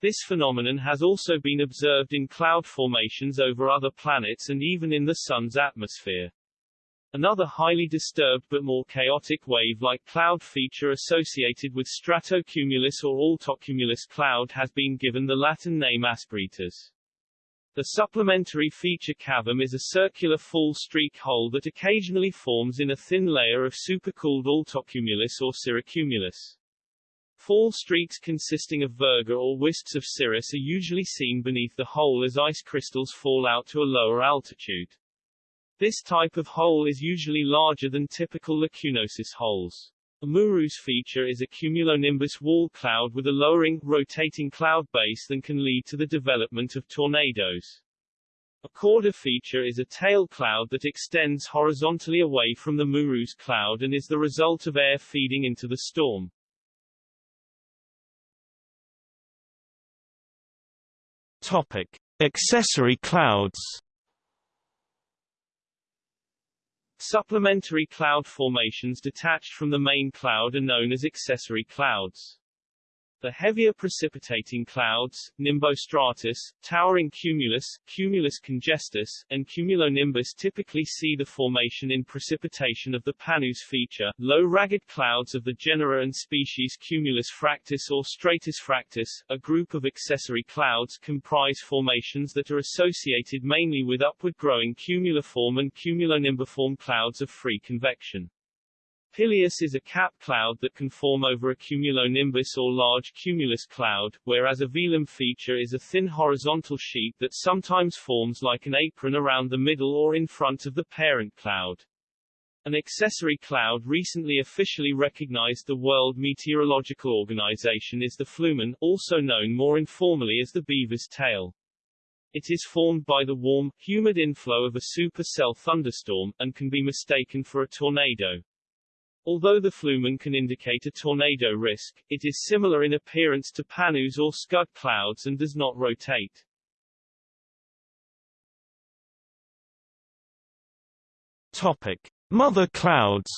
This phenomenon has also been observed in cloud formations over other planets and even in the Sun's atmosphere. Another highly disturbed but more chaotic wave-like cloud feature associated with stratocumulus or altocumulus cloud has been given the Latin name asperitas. The supplementary feature cavum is a circular fallstreak hole that occasionally forms in a thin layer of supercooled altocumulus or cirrocumulus. Fall streaks consisting of virga or wisps of cirrus are usually seen beneath the hole as ice crystals fall out to a lower altitude. This type of hole is usually larger than typical lacunosus holes. A Murus feature is a cumulonimbus wall cloud with a lowering, rotating cloud base that can lead to the development of tornadoes. A cauda feature is a tail cloud that extends horizontally away from the Murus cloud and is the result of air feeding into the storm. Topic: Accessory clouds. Supplementary cloud formations detached from the main cloud are known as accessory clouds. The heavier precipitating clouds, nimbostratus, towering cumulus, cumulus congestus, and cumulonimbus typically see the formation in precipitation of the Pannus feature. Low ragged clouds of the genera and species Cumulus fractus or Stratus fractus, a group of accessory clouds comprise formations that are associated mainly with upward growing cumuliform and cumulonimbiform clouds of free convection. Pileus is a cap cloud that can form over a cumulonimbus or large cumulus cloud, whereas a velum feature is a thin horizontal sheet that sometimes forms like an apron around the middle or in front of the parent cloud. An accessory cloud recently officially recognized by the World Meteorological Organization is the flumen, also known more informally as the beaver's tail. It is formed by the warm, humid inflow of a supercell thunderstorm, and can be mistaken for a tornado. Although the flumen can indicate a tornado risk, it is similar in appearance to Pannus or Scud clouds and does not rotate. Topic: Mother clouds.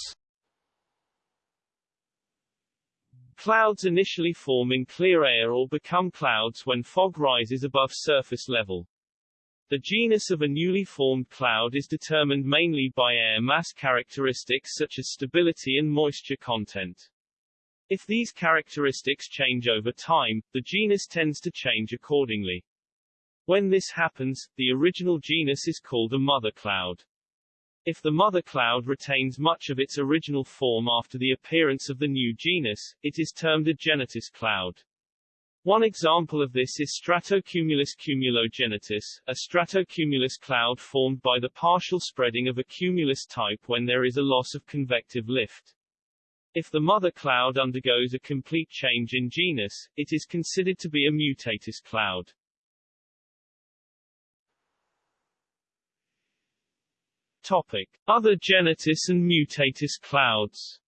Clouds initially form in clear air or become clouds when fog rises above surface level. The genus of a newly formed cloud is determined mainly by air mass characteristics such as stability and moisture content. If these characteristics change over time, the genus tends to change accordingly. When this happens, the original genus is called a mother cloud. If the mother cloud retains much of its original form after the appearance of the new genus, it is termed a genitus cloud. One example of this is stratocumulus cumulogenitus, a stratocumulus cloud formed by the partial spreading of a cumulus type when there is a loss of convective lift. If the mother cloud undergoes a complete change in genus, it is considered to be a mutatus cloud. Topic. Other genitus and mutatus clouds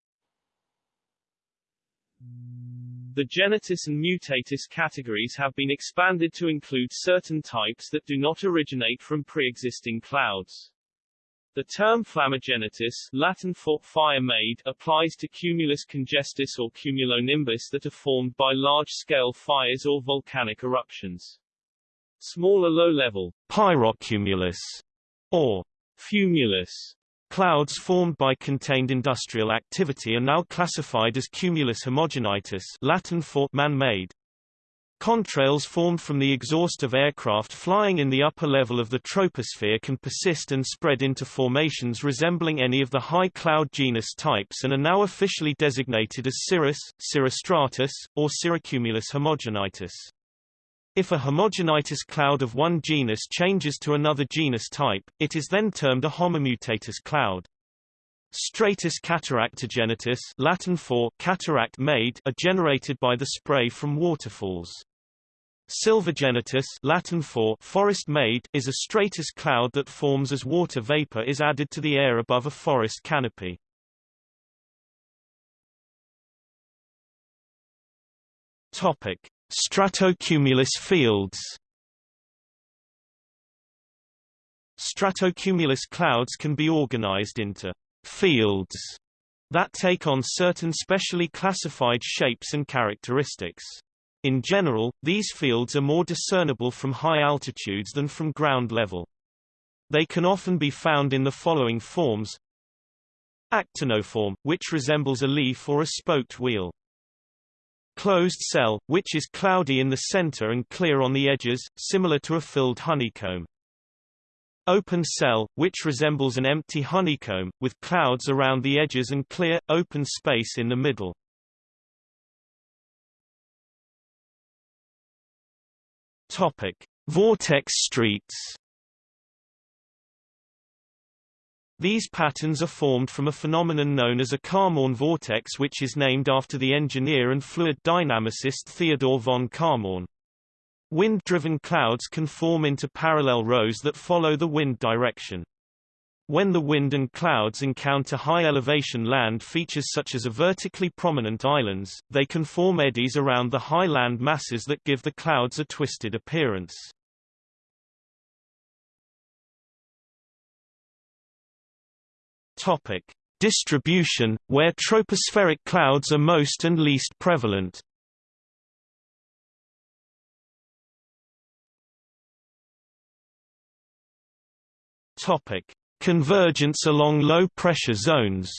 the genitus and mutatus categories have been expanded to include certain types that do not originate from pre-existing clouds. The term flammogenitus Latin for fire-made applies to cumulus congestus or cumulonimbus that are formed by large-scale fires or volcanic eruptions. Smaller low-level pyrocumulus or fumulus Clouds formed by contained industrial activity are now classified as cumulus homogenitus Latin for man-made. Contrails formed from the exhaust of aircraft flying in the upper level of the troposphere can persist and spread into formations resembling any of the high cloud genus types and are now officially designated as cirrus, cirrostratus, or cirrocumulus homogenitus. If a homogenitus cloud of one genus changes to another genus type, it is then termed a homomutatus cloud. Stratus cataractogenitus Latin for cataract made are generated by the spray from waterfalls. Silvagenitus Latin for forest made is a stratus cloud that forms as water vapor is added to the air above a forest canopy. Topic: Stratocumulus fields Stratocumulus clouds can be organized into fields that take on certain specially classified shapes and characteristics. In general, these fields are more discernible from high altitudes than from ground level. They can often be found in the following forms Actinoform, which resembles a leaf or a spoked wheel. Closed cell, which is cloudy in the center and clear on the edges, similar to a filled honeycomb. Open cell, which resembles an empty honeycomb, with clouds around the edges and clear, open space in the middle. Topic. Vortex streets These patterns are formed from a phenomenon known as a Kármán vortex which is named after the engineer and fluid dynamicist Theodor von Kármán. Wind-driven clouds can form into parallel rows that follow the wind direction. When the wind and clouds encounter high-elevation land features such as a vertically prominent islands, they can form eddies around the high land masses that give the clouds a twisted appearance. Topic: Distribution, where tropospheric clouds are most and least prevalent. Topic: Convergence along low-pressure zones.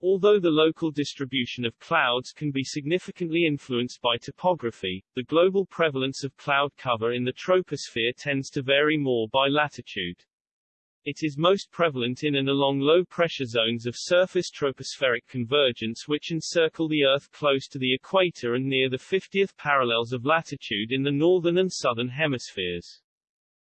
Although the local distribution of clouds can be significantly influenced by topography, the global prevalence of cloud cover in the troposphere tends to vary more by latitude. It is most prevalent in and along low-pressure zones of surface tropospheric convergence which encircle the Earth close to the equator and near the 50th parallels of latitude in the northern and southern hemispheres.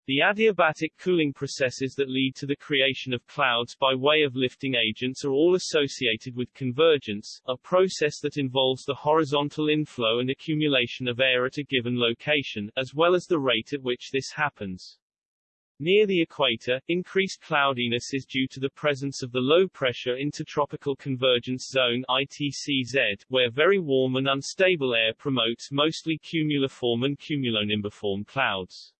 The adiabatic cooling processes that lead to the creation of clouds by way of lifting agents are all associated with convergence, a process that involves the horizontal inflow and accumulation of air at a given location, as well as the rate at which this happens. Near the equator, increased cloudiness is due to the presence of the low-pressure intertropical convergence zone ITCZ, where very warm and unstable air promotes mostly cumuliform and cumulonimbiform clouds.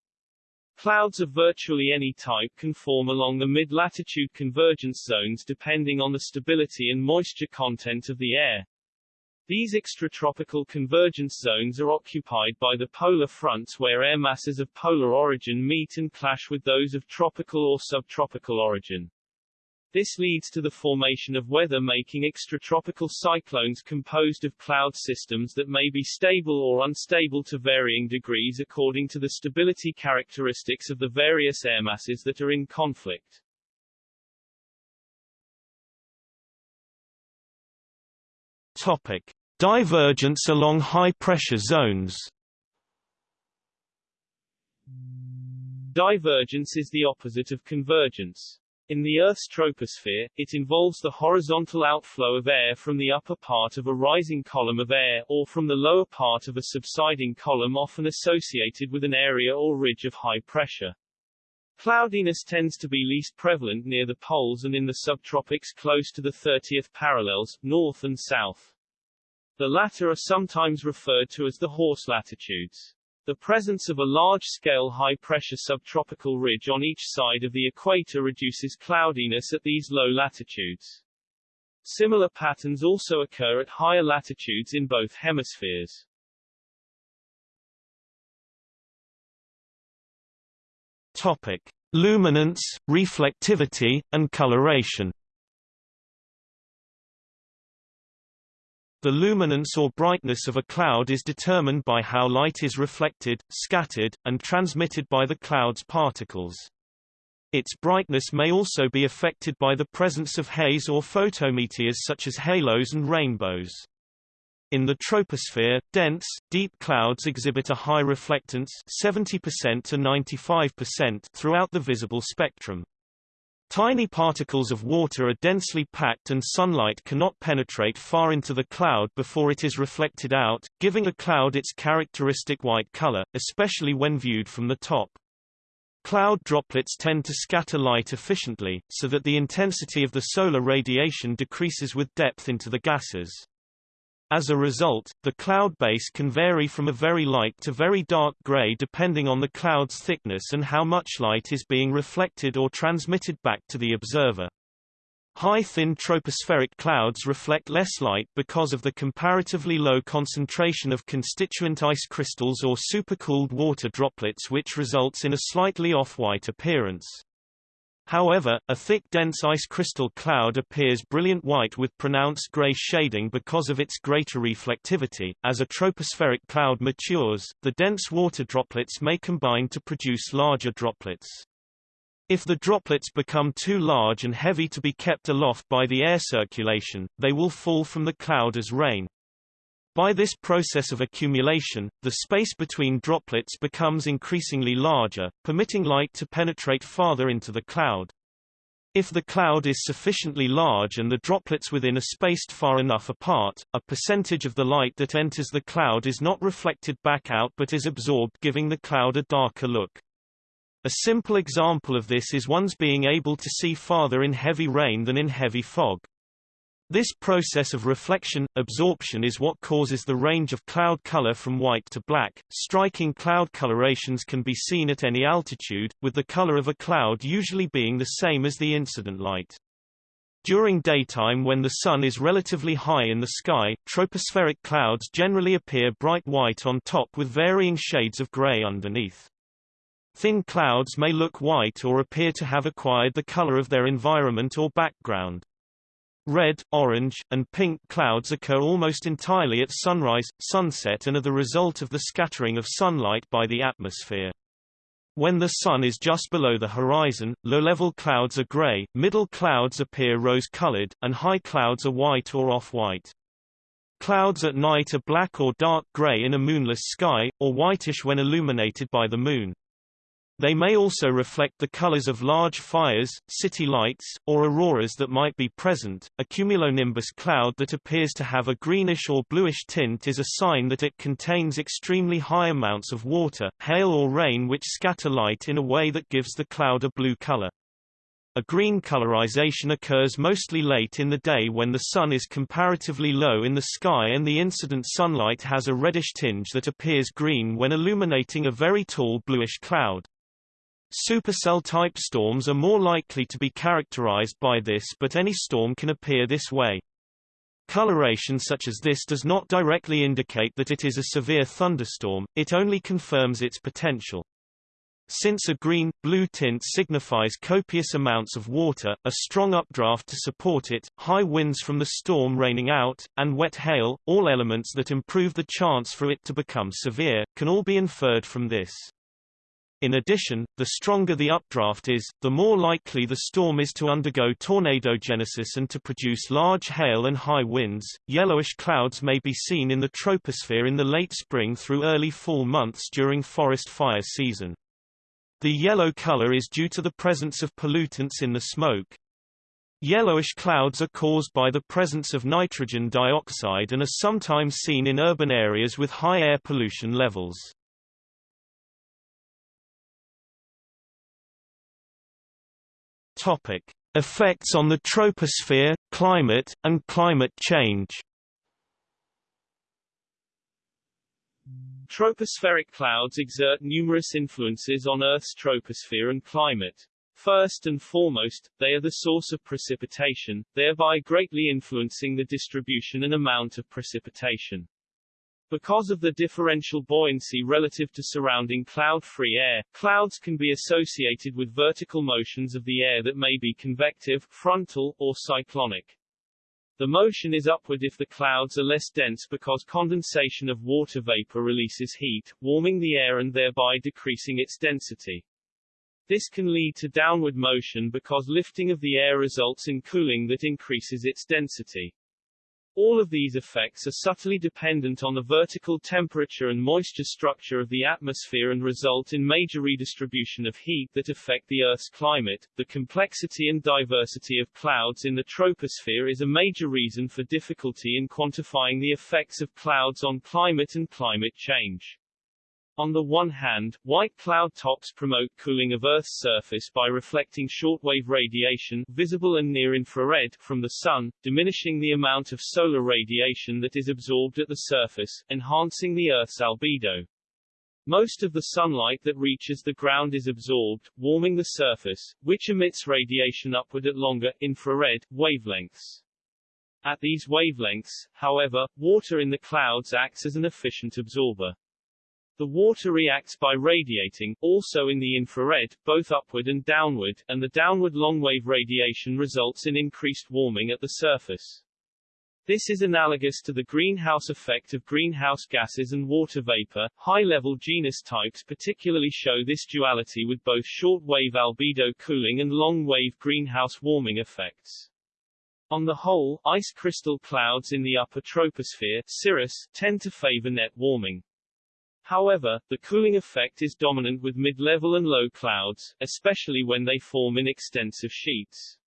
Clouds of virtually any type can form along the mid-latitude convergence zones depending on the stability and moisture content of the air. These extratropical convergence zones are occupied by the polar fronts where air masses of polar origin meet and clash with those of tropical or subtropical origin. This leads to the formation of weather-making extratropical cyclones composed of cloud systems that may be stable or unstable to varying degrees according to the stability characteristics of the various air masses that are in conflict. Topic. Divergence along high-pressure zones Divergence is the opposite of convergence. In the Earth's troposphere, it involves the horizontal outflow of air from the upper part of a rising column of air, or from the lower part of a subsiding column often associated with an area or ridge of high pressure. Cloudiness tends to be least prevalent near the poles and in the subtropics close to the 30th parallels, north and south. The latter are sometimes referred to as the horse latitudes. The presence of a large-scale high-pressure subtropical ridge on each side of the equator reduces cloudiness at these low latitudes. Similar patterns also occur at higher latitudes in both hemispheres. Topic: Luminance, reflectivity, and coloration. The luminance or brightness of a cloud is determined by how light is reflected, scattered, and transmitted by the cloud's particles. Its brightness may also be affected by the presence of haze or photometeors such as halos and rainbows. In the troposphere, dense, deep clouds exhibit a high reflectance 70% to 95% throughout the visible spectrum. Tiny particles of water are densely packed and sunlight cannot penetrate far into the cloud before it is reflected out, giving a cloud its characteristic white color, especially when viewed from the top. Cloud droplets tend to scatter light efficiently, so that the intensity of the solar radiation decreases with depth into the gases. As a result, the cloud base can vary from a very light to very dark gray depending on the cloud's thickness and how much light is being reflected or transmitted back to the observer. High thin tropospheric clouds reflect less light because of the comparatively low concentration of constituent ice crystals or supercooled water droplets which results in a slightly off-white appearance. However, a thick dense ice crystal cloud appears brilliant white with pronounced gray shading because of its greater reflectivity. As a tropospheric cloud matures, the dense water droplets may combine to produce larger droplets. If the droplets become too large and heavy to be kept aloft by the air circulation, they will fall from the cloud as rain. By this process of accumulation, the space between droplets becomes increasingly larger, permitting light to penetrate farther into the cloud. If the cloud is sufficiently large and the droplets within are spaced far enough apart, a percentage of the light that enters the cloud is not reflected back out but is absorbed giving the cloud a darker look. A simple example of this is one's being able to see farther in heavy rain than in heavy fog. This process of reflection, absorption is what causes the range of cloud color from white to black. Striking cloud colorations can be seen at any altitude, with the color of a cloud usually being the same as the incident light. During daytime when the sun is relatively high in the sky, tropospheric clouds generally appear bright white on top with varying shades of gray underneath. Thin clouds may look white or appear to have acquired the color of their environment or background. Red, orange, and pink clouds occur almost entirely at sunrise, sunset and are the result of the scattering of sunlight by the atmosphere. When the sun is just below the horizon, low-level clouds are gray, middle clouds appear rose-colored, and high clouds are white or off-white. Clouds at night are black or dark gray in a moonless sky, or whitish when illuminated by the moon. They may also reflect the colors of large fires, city lights, or auroras that might be present. A cumulonimbus cloud that appears to have a greenish or bluish tint is a sign that it contains extremely high amounts of water, hail or rain which scatter light in a way that gives the cloud a blue color. A green colorization occurs mostly late in the day when the sun is comparatively low in the sky and the incident sunlight has a reddish tinge that appears green when illuminating a very tall bluish cloud. Supercell-type storms are more likely to be characterized by this but any storm can appear this way. Coloration such as this does not directly indicate that it is a severe thunderstorm, it only confirms its potential. Since a green-blue tint signifies copious amounts of water, a strong updraft to support it, high winds from the storm raining out, and wet hail, all elements that improve the chance for it to become severe, can all be inferred from this. In addition, the stronger the updraft is, the more likely the storm is to undergo tornadogenesis and to produce large hail and high winds. Yellowish clouds may be seen in the troposphere in the late spring through early fall months during forest fire season. The yellow color is due to the presence of pollutants in the smoke. Yellowish clouds are caused by the presence of nitrogen dioxide and are sometimes seen in urban areas with high air pollution levels. Topic: Effects on the troposphere, climate, and climate change. Tropospheric clouds exert numerous influences on Earth's troposphere and climate. First and foremost, they are the source of precipitation, thereby greatly influencing the distribution and amount of precipitation. Because of the differential buoyancy relative to surrounding cloud-free air, clouds can be associated with vertical motions of the air that may be convective, frontal, or cyclonic. The motion is upward if the clouds are less dense because condensation of water vapor releases heat, warming the air and thereby decreasing its density. This can lead to downward motion because lifting of the air results in cooling that increases its density. All of these effects are subtly dependent on the vertical temperature and moisture structure of the atmosphere and result in major redistribution of heat that affect the Earth's climate. The complexity and diversity of clouds in the troposphere is a major reason for difficulty in quantifying the effects of clouds on climate and climate change. On the one hand, white cloud tops promote cooling of Earth's surface by reflecting shortwave radiation visible and near-infrared from the Sun, diminishing the amount of solar radiation that is absorbed at the surface, enhancing the Earth's albedo. Most of the sunlight that reaches the ground is absorbed, warming the surface, which emits radiation upward at longer, infrared, wavelengths. At these wavelengths, however, water in the clouds acts as an efficient absorber. The water reacts by radiating, also in the infrared, both upward and downward, and the downward long-wave radiation results in increased warming at the surface. This is analogous to the greenhouse effect of greenhouse gases and water vapor. High-level genus types particularly show this duality with both short-wave albedo cooling and long-wave greenhouse warming effects. On the whole, ice crystal clouds in the upper troposphere cirrus, tend to favor net warming. However, the cooling effect is dominant with mid-level and low clouds, especially when they form in extensive sheets.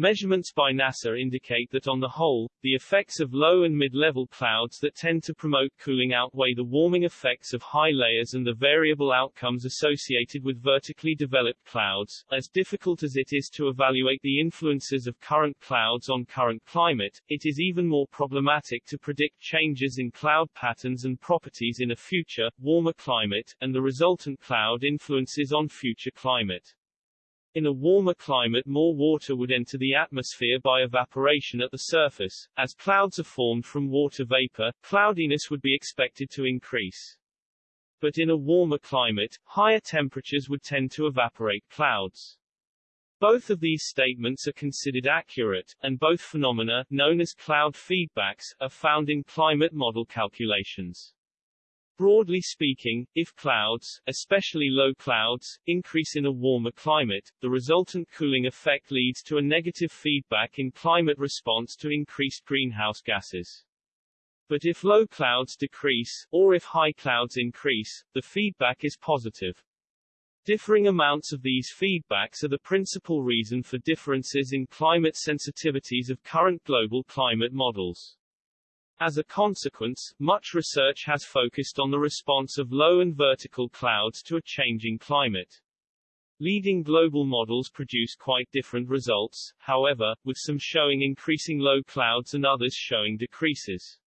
Measurements by NASA indicate that on the whole, the effects of low and mid-level clouds that tend to promote cooling outweigh the warming effects of high layers and the variable outcomes associated with vertically developed clouds. As difficult as it is to evaluate the influences of current clouds on current climate, it is even more problematic to predict changes in cloud patterns and properties in a future, warmer climate, and the resultant cloud influences on future climate. In a warmer climate more water would enter the atmosphere by evaporation at the surface. As clouds are formed from water vapor, cloudiness would be expected to increase. But in a warmer climate, higher temperatures would tend to evaporate clouds. Both of these statements are considered accurate, and both phenomena, known as cloud feedbacks, are found in climate model calculations. Broadly speaking, if clouds, especially low clouds, increase in a warmer climate, the resultant cooling effect leads to a negative feedback in climate response to increased greenhouse gases. But if low clouds decrease, or if high clouds increase, the feedback is positive. Differing amounts of these feedbacks are the principal reason for differences in climate sensitivities of current global climate models. As a consequence, much research has focused on the response of low and vertical clouds to a changing climate. Leading global models produce quite different results, however, with some showing increasing low clouds and others showing decreases.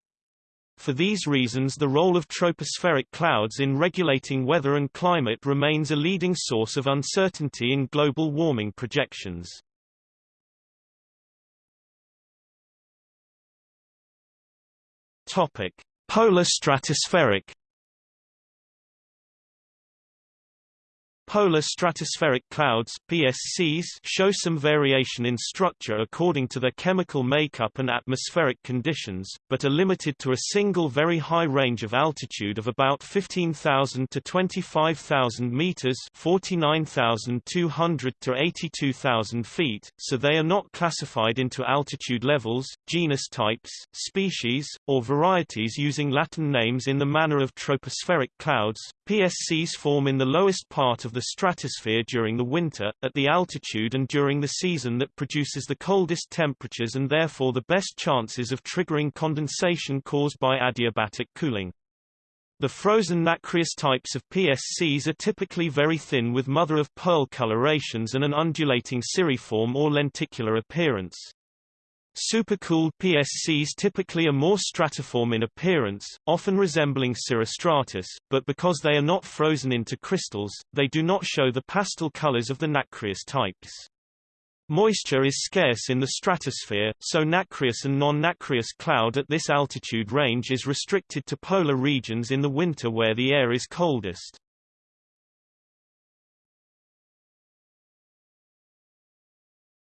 For these reasons the role of tropospheric clouds in regulating weather and climate remains a leading source of uncertainty in global warming projections. Topic: Polar stratospheric Polar stratospheric clouds PSCs show some variation in structure according to their chemical makeup and atmospheric conditions, but are limited to a single very high range of altitude of about 15,000 to 25,000 meters, 49,200 to 82,000 feet, so they are not classified into altitude levels, genus types, species, or varieties using Latin names in the manner of tropospheric clouds. PSCs form in the lowest part of the the stratosphere during the winter, at the altitude and during the season that produces the coldest temperatures and therefore the best chances of triggering condensation caused by adiabatic cooling. The frozen nacreous types of PSCs are typically very thin with mother-of-pearl colorations and an undulating cirriform or lenticular appearance. Supercooled PSCs typically are more stratiform in appearance, often resembling cirrostratus, but because they are not frozen into crystals, they do not show the pastel colors of the nacreous types. Moisture is scarce in the stratosphere, so nacreous and non-nacreous cloud at this altitude range is restricted to polar regions in the winter where the air is coldest.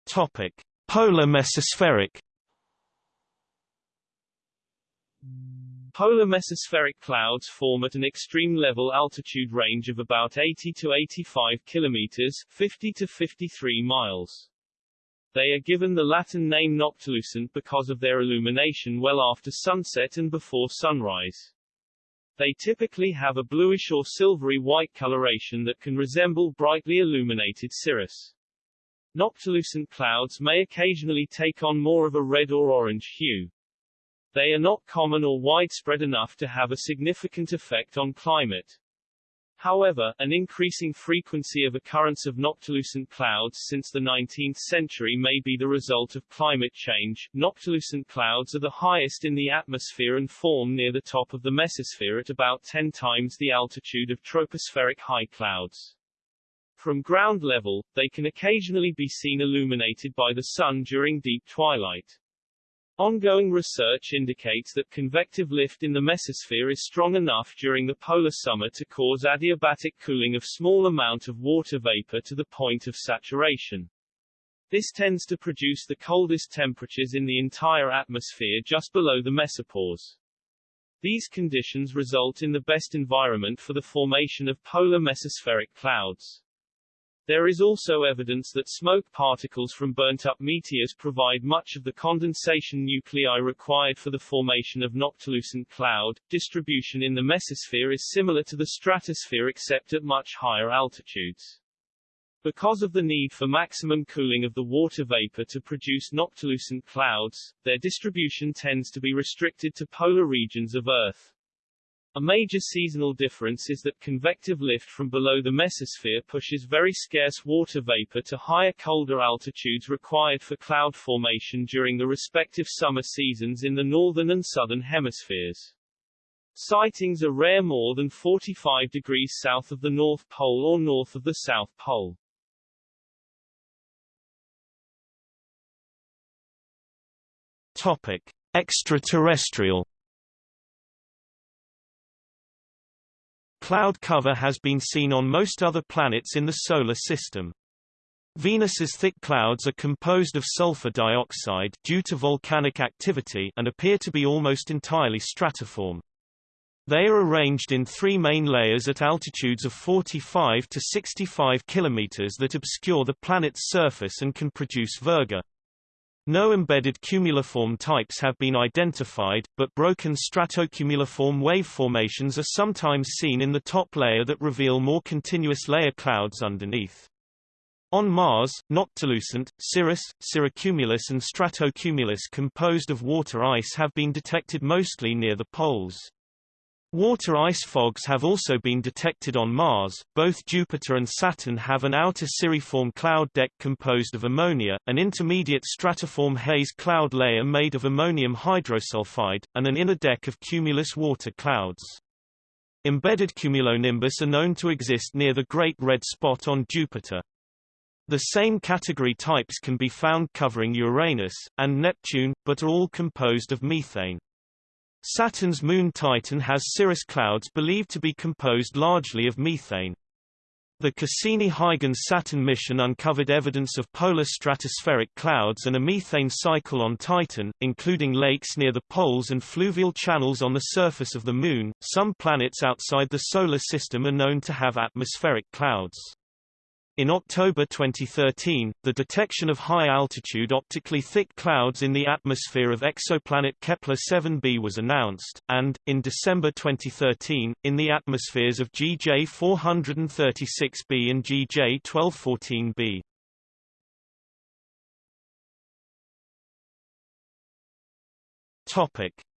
Topic: Polar mesospheric Polar mesospheric clouds form at an extreme level altitude range of about 80 to 85 kilometers 50 to 53 miles. They are given the Latin name noctilucent because of their illumination well after sunset and before sunrise. They typically have a bluish or silvery white coloration that can resemble brightly illuminated cirrus. Noctilucent clouds may occasionally take on more of a red or orange hue. They are not common or widespread enough to have a significant effect on climate. However, an increasing frequency of occurrence of noctilucent clouds since the 19th century may be the result of climate change. Noctilucent clouds are the highest in the atmosphere and form near the top of the mesosphere at about 10 times the altitude of tropospheric high clouds. From ground level, they can occasionally be seen illuminated by the sun during deep twilight. Ongoing research indicates that convective lift in the mesosphere is strong enough during the polar summer to cause adiabatic cooling of small amount of water vapor to the point of saturation. This tends to produce the coldest temperatures in the entire atmosphere just below the mesopause. These conditions result in the best environment for the formation of polar mesospheric clouds. There is also evidence that smoke particles from burnt-up meteors provide much of the condensation nuclei required for the formation of noctilucent cloud. Distribution in the mesosphere is similar to the stratosphere except at much higher altitudes. Because of the need for maximum cooling of the water vapor to produce noctilucent clouds, their distribution tends to be restricted to polar regions of Earth. A major seasonal difference is that convective lift from below the mesosphere pushes very scarce water vapor to higher colder altitudes required for cloud formation during the respective summer seasons in the northern and southern hemispheres. Sightings are rare more than 45 degrees south of the North Pole or north of the South Pole. Topic: Extraterrestrial Cloud cover has been seen on most other planets in the Solar System. Venus's thick clouds are composed of sulfur dioxide due to volcanic activity and appear to be almost entirely stratiform. They are arranged in three main layers at altitudes of 45 to 65 kilometers that obscure the planet's surface and can produce virga. No embedded cumuliform types have been identified, but broken stratocumuliform wave formations are sometimes seen in the top layer that reveal more continuous layer clouds underneath. On Mars, noctilucent, cirrus, cirrocumulus and stratocumulus composed of water ice have been detected mostly near the poles. Water ice fogs have also been detected on Mars. Both Jupiter and Saturn have an outer cirriform cloud deck composed of ammonia, an intermediate stratiform haze cloud layer made of ammonium hydrosulfide, and an inner deck of cumulus water clouds. Embedded cumulonimbus are known to exist near the Great Red Spot on Jupiter. The same category types can be found covering Uranus, and Neptune, but are all composed of methane. Saturn's moon Titan has cirrus clouds believed to be composed largely of methane. The Cassini-Huygens Saturn mission uncovered evidence of polar stratospheric clouds and a methane cycle on Titan, including lakes near the poles and fluvial channels on the surface of the Moon. Some planets outside the Solar System are known to have atmospheric clouds. In October 2013, the detection of high-altitude optically thick clouds in the atmosphere of exoplanet Kepler-7b was announced, and, in December 2013, in the atmospheres of GJ 436b and GJ 1214b.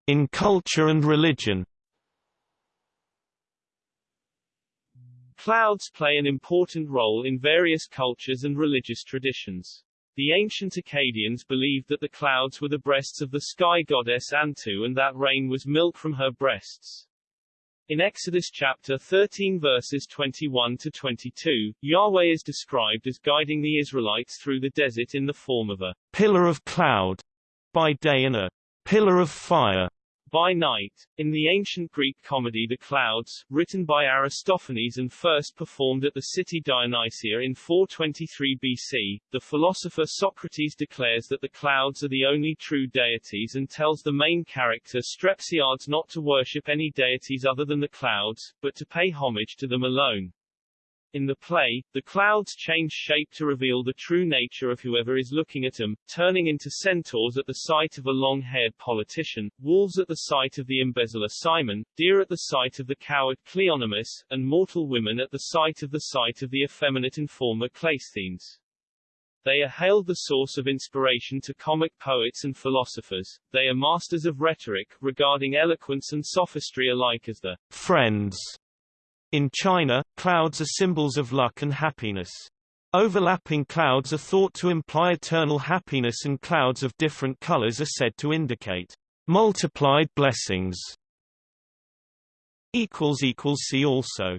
In culture and religion Clouds play an important role in various cultures and religious traditions. The ancient Akkadians believed that the clouds were the breasts of the sky goddess Antu and that rain was milk from her breasts. In Exodus chapter 13 verses 21 to 22, Yahweh is described as guiding the Israelites through the desert in the form of a pillar of cloud by day and a pillar of fire by Night, in the ancient Greek comedy The Clouds, written by Aristophanes and first performed at the city Dionysia in 423 BC, the philosopher Socrates declares that the clouds are the only true deities and tells the main character Strepsiades not to worship any deities other than the clouds, but to pay homage to them alone. In the play, the clouds change shape to reveal the true nature of whoever is looking at them, turning into centaurs at the sight of a long-haired politician, wolves at the sight of the embezzler Simon, deer at the sight of the coward Cleonymus, and mortal women at the sight of the sight of the effeminate informer Cleisthenes. They are hailed the source of inspiration to comic poets and philosophers. They are masters of rhetoric, regarding eloquence and sophistry alike as the friends in China, clouds are symbols of luck and happiness. Overlapping clouds are thought to imply eternal happiness and clouds of different colors are said to indicate multiplied blessings. See also